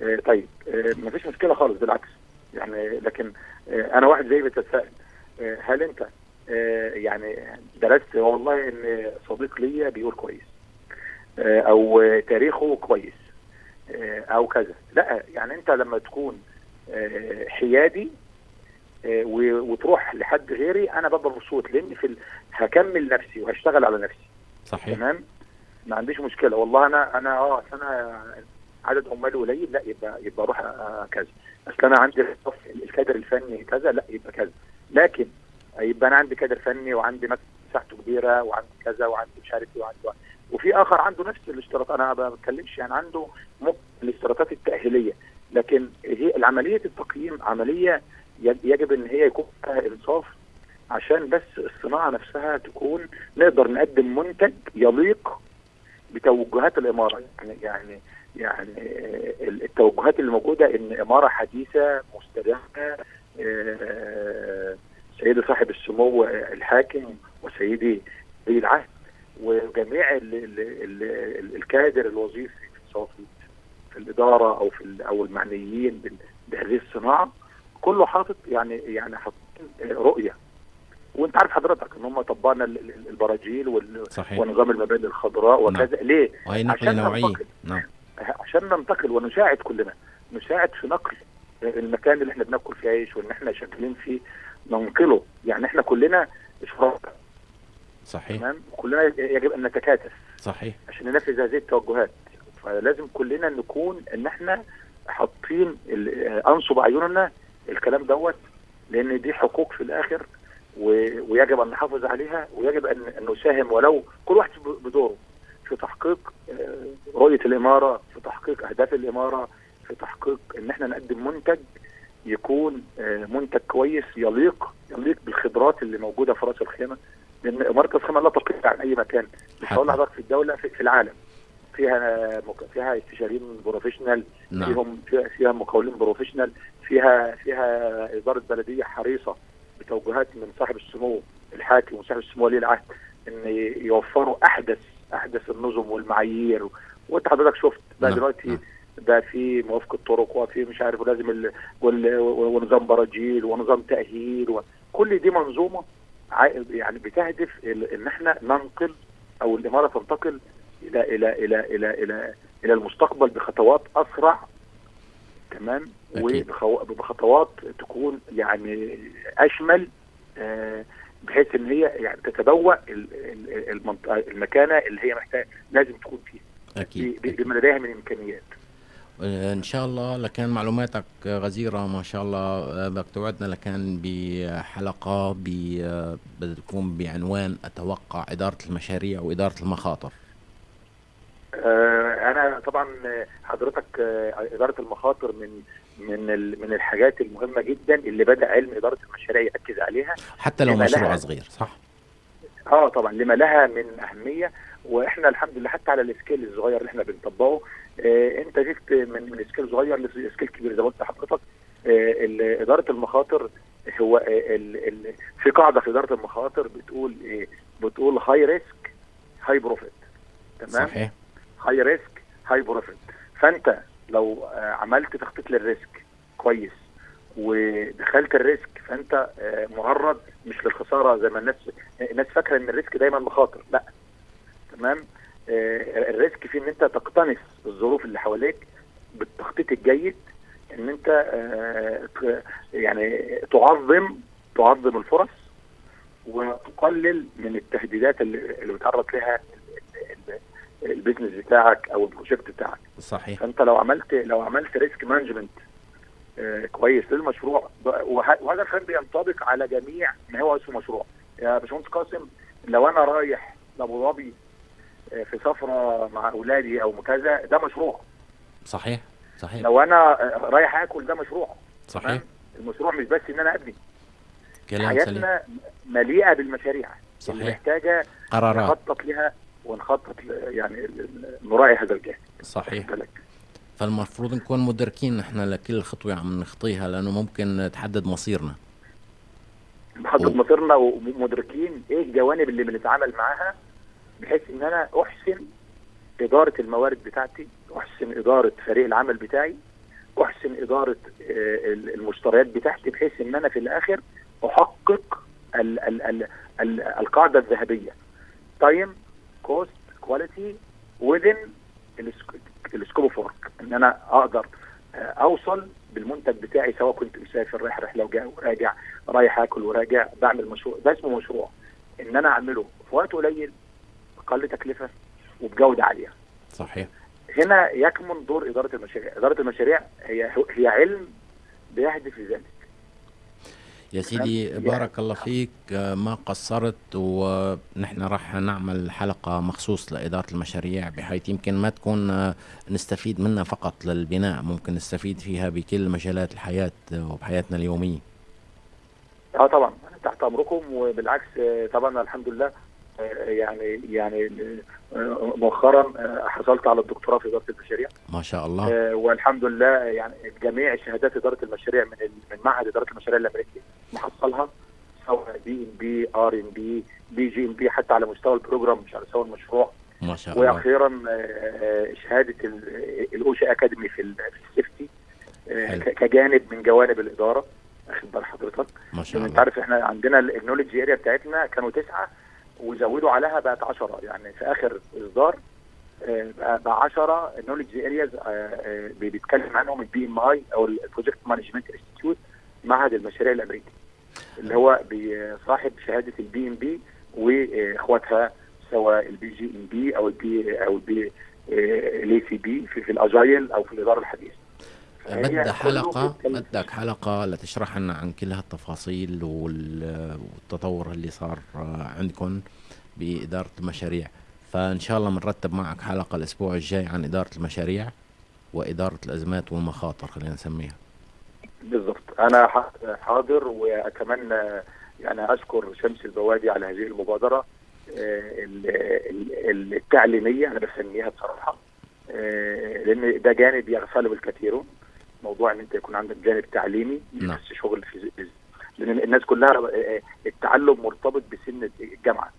آه طيب. آه مفيش مشكلة خالص بالعكس. يعني لكن آه أنا واحد زي بتساءل. آه هل أنت آه يعني درست؟ والله إن صديق ليا بيقول كويس. آه أو تاريخه كويس. آه أو كذا. لا يعني أنت لما تكون آه حيادي وتروح لحد غيري أنا ببقى مبسوط لأن في. هكمل نفسي وهشتغل على نفسي. صحيح. تمام؟ ما عنديش مشكلة. والله أنا أنا آه أنا عدد عمالي قليل لا يبقى يبقى أروح كذا. أصل أنا عندي الكادر الفني كذا لا يبقى كذا. لكن يبقى أنا عندي كادر فني وعندي مساحته كبيرة وعندي كذا وعندي مش عارف إيه وعندي وفي آخر عنده نفس الاشتراطات. أنا ما بتكلمش يعني عنده الاشتراطات التأهيلية. لكن هي عمليه التقييم عملية يجب إن هي يكون فيها إنصاف عشان بس الصناعة نفسها تكون نقدر نقدم منتج يليق بتوجهات الإمارة. يعني يعني يعني التوجهات اللي موجودة إن إمارة حديثة مستدامة سيدي صاحب السمو الحاكم وسيدي ولي العهد وجميع ال ال ال الكادر الوظيفي في الإدارة أو في أو المعنيين بهذه الصناعة. كله حاطط يعني يعني حاطين رؤية. وانت عارف حضرتك ان هم طبقنا البراجيل صحيح. ونظام المباني الخضراء وكذا. نعم. ليه؟ نقله نوعيه نعم. عشان ننتقل ونساعد كلنا. نساعد في نقل المكان اللي إحنا بناكل فيه عيش وان إحنا شغالين فيه. ننقله. يعني إحنا كلنا اشراك صحيح. تمام؟ كلنا يجب أن نتكاتف. صحيح. عشان ننفذ هذه التوجهات. فلازم كلنا نكون إن إحنا حاطين أنصب اعيننا الكلام دوت لأن دي حقوق في الآخر ويجب أن نحافظ عليها ويجب ان نساهم ولو كل واحد بدوره في تحقيق رؤية الإمارة في تحقيق أهداف الإمارة في تحقيق إن إحنا نقدم منتج يكون منتج كويس يليق يليق بالخبرات اللي موجودة في رأس الخيمة لأن إمارة الخيمه لا تقل عن أي مكان مش هقول لحضرتك في الدولة في, في العالم فيها. فيها استشاريين professional نعم. فيهم فيها مقاولين professional فيها فيها اداره بلدية حريصة بتوجيهات من صاحب السمو الحاكم وصاحب السمو ولي العهد إن يوفروا أحدث أحدث النظم والمعايير وأنت حضرتك شفت بقى نعم. دلوقتي نعم. ده في موافقة طرق وفي مش عارف ولازم ال... وال... ونظام براجيل ونظام تأهيل وكل دي منظومة يعني بتهدف إن إحنا ننقل أو الإمارة تنتقل إلى إلى إلى إلى إلى إلى المستقبل بخطوات أسرع تمام وبخطوات تكون يعني أشمل آه بحيث إن هي يعني تتبوأ المكانة اللي هي محتاج لازم تكون فيها. أكيد بما لديها من امكانيات إن شاء الله لكان معلوماتك غزيرة ما شاء الله بدك توعدنا لكان بحلقة بتكون بعنوان أتوقع إدارة المشاريع وإدارة المخاطر. أنا طبعا حضرتك إدارة المخاطر من من من الحاجات المهمة جدا اللي بدأ علم إدارة المشاريع يركز عليها. حتى لو مشروع صغير صح؟ آه طبعا لما لها من أهمية وإحنا الحمد لله حتى على ال scale الصغير اللي إحنا بنطبقه آه أنت جبت من من scale صغير ل scale كبير زي ما قلت لحضرتك آه إدارة المخاطر هو آه ال ال في قاعدة في إدارة المخاطر بتقول إيه بتقول high risk high profit تمام؟ صحيح. high risk high profit فأنت لو عملت تخطيط لل risk كويس ودخلت ال risk فأنت معرض مش للخسارة زي ما الناس الناس فاكرة إن ال risk دايما مخاطر. لأ. تمام؟ ال risk في إن أنت تقتنص الظروف اللي حواليك بالتخطيط الجيد إن أنت يعني تعظم تعظم الفرص وتقلل من التهديدات اللي بيتعرض لها ال business بتاعك أو ال project بتاعك. صحيح. فأنت لو عملت لو عملت risk management آه، كويس للمشروع وهذا الكلام بينطبق على جميع ما هو اسمه مشروع يا باشمهندس قاسم لو أنا رايح لأبو ظبي آه، في سفرة مع أولادي أو كذا ده مشروع. صحيح صحيح. لو أنا آه، رايح آكل ده مشروع. صحيح؟ المشروع مش بس إن أنا أبني. كلام سليم. حياتنا مليئة بالمشاريع. صحيح. محتاجة قرارات. نخطط لها ونخطط يعني نراعي هذا الجانب. صحيح. بالك. فالمفروض نكون مدركين نحن لكل خطوة عم نخطيها لأنه ممكن تحدد مصيرنا. و- مصيرنا ومدركين إيه الجوانب اللي بنتعامل معاها بحيث إن أنا أحسن إدارة الموارد بتاعتي أحسن إدارة فريق العمل بتاعي أحسن إدارة آه، ال- المشتريات بتاعتي بحيث إن أنا في الآخر أحقق ال ال ال ال القاعدة الذهبية. time cost quality within ال scope of work إن أنا أقدر آه، أوصل بالمنتج بتاعي سواء كنت مسافر رايح رحله وراجع رايح آكل وراجع بعمل مشروع. ده اسمه مشروع. إن أنا أعمله في وقت قليل أقل تكلفة وبجودة عالية. صحيح. هنا يكمن دور إدارة المشاريع. إدارة المشاريع هي هي علم بيهدف لذلك. يا سيدي بارك الله فيك. ما قصرت ونحن راح نعمل حلقة مخصوص لإدارة المشاريع بحيث يمكن ما تكون نستفيد منها فقط للبناء ممكن نستفيد فيها بكل مجالات الحياة وبحياتنا اليومية. آه طبعا. تحت أمركم وبالعكس آه، طبعا الحمد لله. يعني يعني مؤخرا آه، حصلت على الدكتوراه في إدارة المشاريع. ما شاء الله. آه، والحمد لله يعني جميع شهادات إدارة المشاريع من من معهد إدارة المشاريع الامريكي محصلها سواء بي ام بي ار ام بي بي جي ام بي حتى على مستوى ال program مش على مستوى المشروع. ما شاء الله. وأخيرا آه، شهادة ال OSHA Academy في ال- في ال safety كجانب من جوانب الإدارة. واخد بال حضرتك. ما شاء لأن أنت الله. عارف إحنا عندنا ال knowledge area بتاعتنا كانوا تسعة وزودوا عليها بقت 10 يعني في آخر إصدار آه، بقى بقى 10 ال knowledge areas بيتكلم عنهم ال PMI أو ال Project Management Institute معهد المشاريع الأمريكي اللي هو صاحب شهادة ال PMP وإخواتها سواء ال PgMP أو ال P أو ال P ال ACP في ال agile أو في الإدارة الحديثة. كله حلقة بدك حلقة لتشرح لنا عن كل هالتفاصيل وال- والتطور اللي صار عندكم بإدارة المشاريع. فإن شاء الله بنرتب معك حلقة الأسبوع الجاي عن إدارة المشاريع وإدارة الأزمات والمخاطر خلينا نسميها. بالضبط. أنا ح- حاضر وأتمنى يعني أشكر شمس البوادي على هذه المبادرة آه، ال- ال- التعليمية. أنا بسميها بصراحة آه، لأن ده جانب يغفله الكثيرون. موضوع إن أنت يكون عندك جانب تعليمي مش نعم. بس شغل في لأن الناس كلها آه، التعلم مرتبط بسن الجامعة.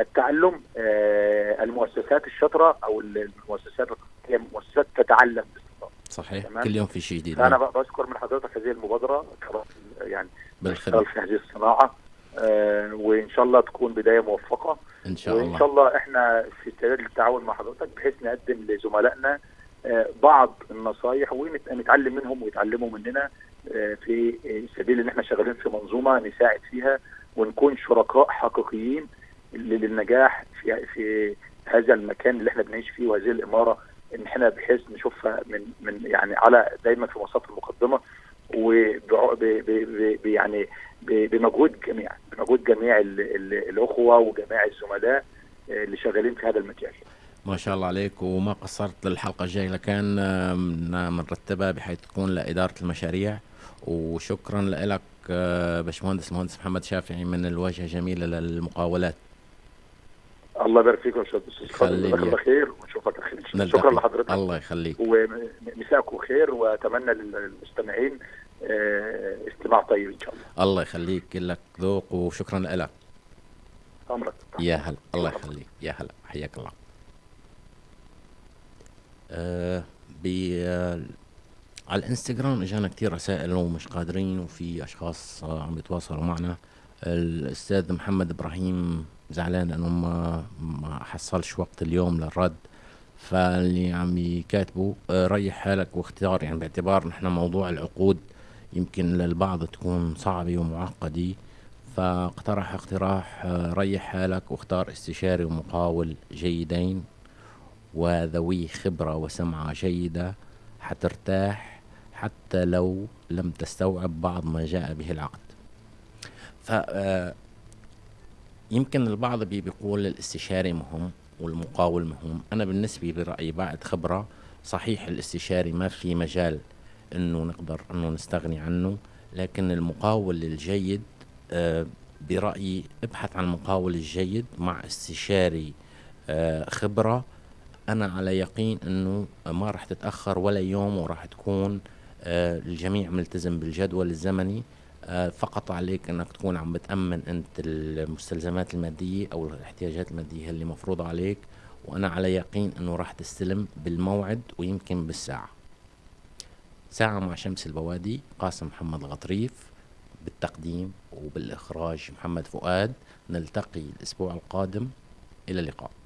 التعلم آه، المؤسسات الشاطرة أو المؤسسات هي مؤسسات تتعلم باستمرار. صحيح. تمام. كل يوم في شيء جديد. فانا نعم. بشكر من حضرتك هذه المبادرة يعني بشتغل في هذه الصناعة آه وإن شاء الله تكون بداية موفقة. إن شاء وإن الله. شاء الله إحنا في استعداد للتعاون مع حضرتك بحيث نقدم لزملائنا آه بعض النصائح ونتعلم منهم ويتعلموا مننا آه في سبيل ان إحنا شغالين في منظومة نساعد فيها ونكون شركاء حقيقيين للنجاح في في هذا المكان اللي إحنا بنعيش فيه وهذه الإمارة إن إحنا بحيث نشوفها من من يعني على دايما في مصاف المقدمه يعني ب- بمجهود جميع بمجهود جميع ال- ال- الأخوة وجميع الزملاء آه، اللي شغالين في هذا المجال. ما شاء الله عليك وما قصرت للحلقة الجاية. لكان بنرتبها بحيث تكون لإدارة المشاريع. وشكرا لك آه، باشمهندس المهندس محمد شافعي من الواجهة جميلة للمقاولات. الله يبارك فيك يا أستاذ جزاك. الله خير ونشوفك على خير شكرا. لحضرتك. الله يخليك. ومساكم خير وأتمنى للمستمعين آه، استماع طيب إن شاء الله. الله يخليك لك ذوق وشكرا لك. أمرك. يا هلا. الله يخليك. يا هلا. حياك الله. آه على الانستغرام اجانا كتير رسائل ومش قادرين وفي أشخاص آه عم بيتواصلوا معنا. الأستاذ محمد إبراهيم زعلان لأنه ما ما حصلش وقت اليوم للرد فاللي عم يكاتبوا آه ريح حالك واختار. يعني باعتبار نحن موضوع العقود يمكن للبعض تكون صعبة ومعقدة فاقترح اقتراح آه، ريح حالك واختار استشاري ومقاول جيدين. وذوي خبرة وسمعة جيدة حترتاح حتى لو لم تستوعب بعض ما جاء به العقد. ف آه، يمكن البعض بي- بيقول الاستشاري مهم والمقاول مهم. أنا بالنسبة برأيي بعد خبرة صحيح الاستشاري ما في مجال إنه نقدر إنه نستغني عنه لكن المقاول الجيد آه، برأيي ابحث عن المقاول الجيد مع استشاري آه، خبرة أنا على يقين أنه ما راح تتأخر ولا يوم وراح تكون آه، الجميع ملتزم بالجدول الزمني. آه، فقط عليك أنك تكون عم بتأمن أنت المستلزمات المادية أو الاحتياجات المادية اللي مفروضة عليك. وأنا على يقين أنه راح تستلم بالموعد ويمكن بالساعة. ساعة مع شمس البوادي قاسم محمد الغطريف بالتقديم وبالإخراج محمد فؤاد. نلتقي الأسبوع القادم. إلى اللقاء.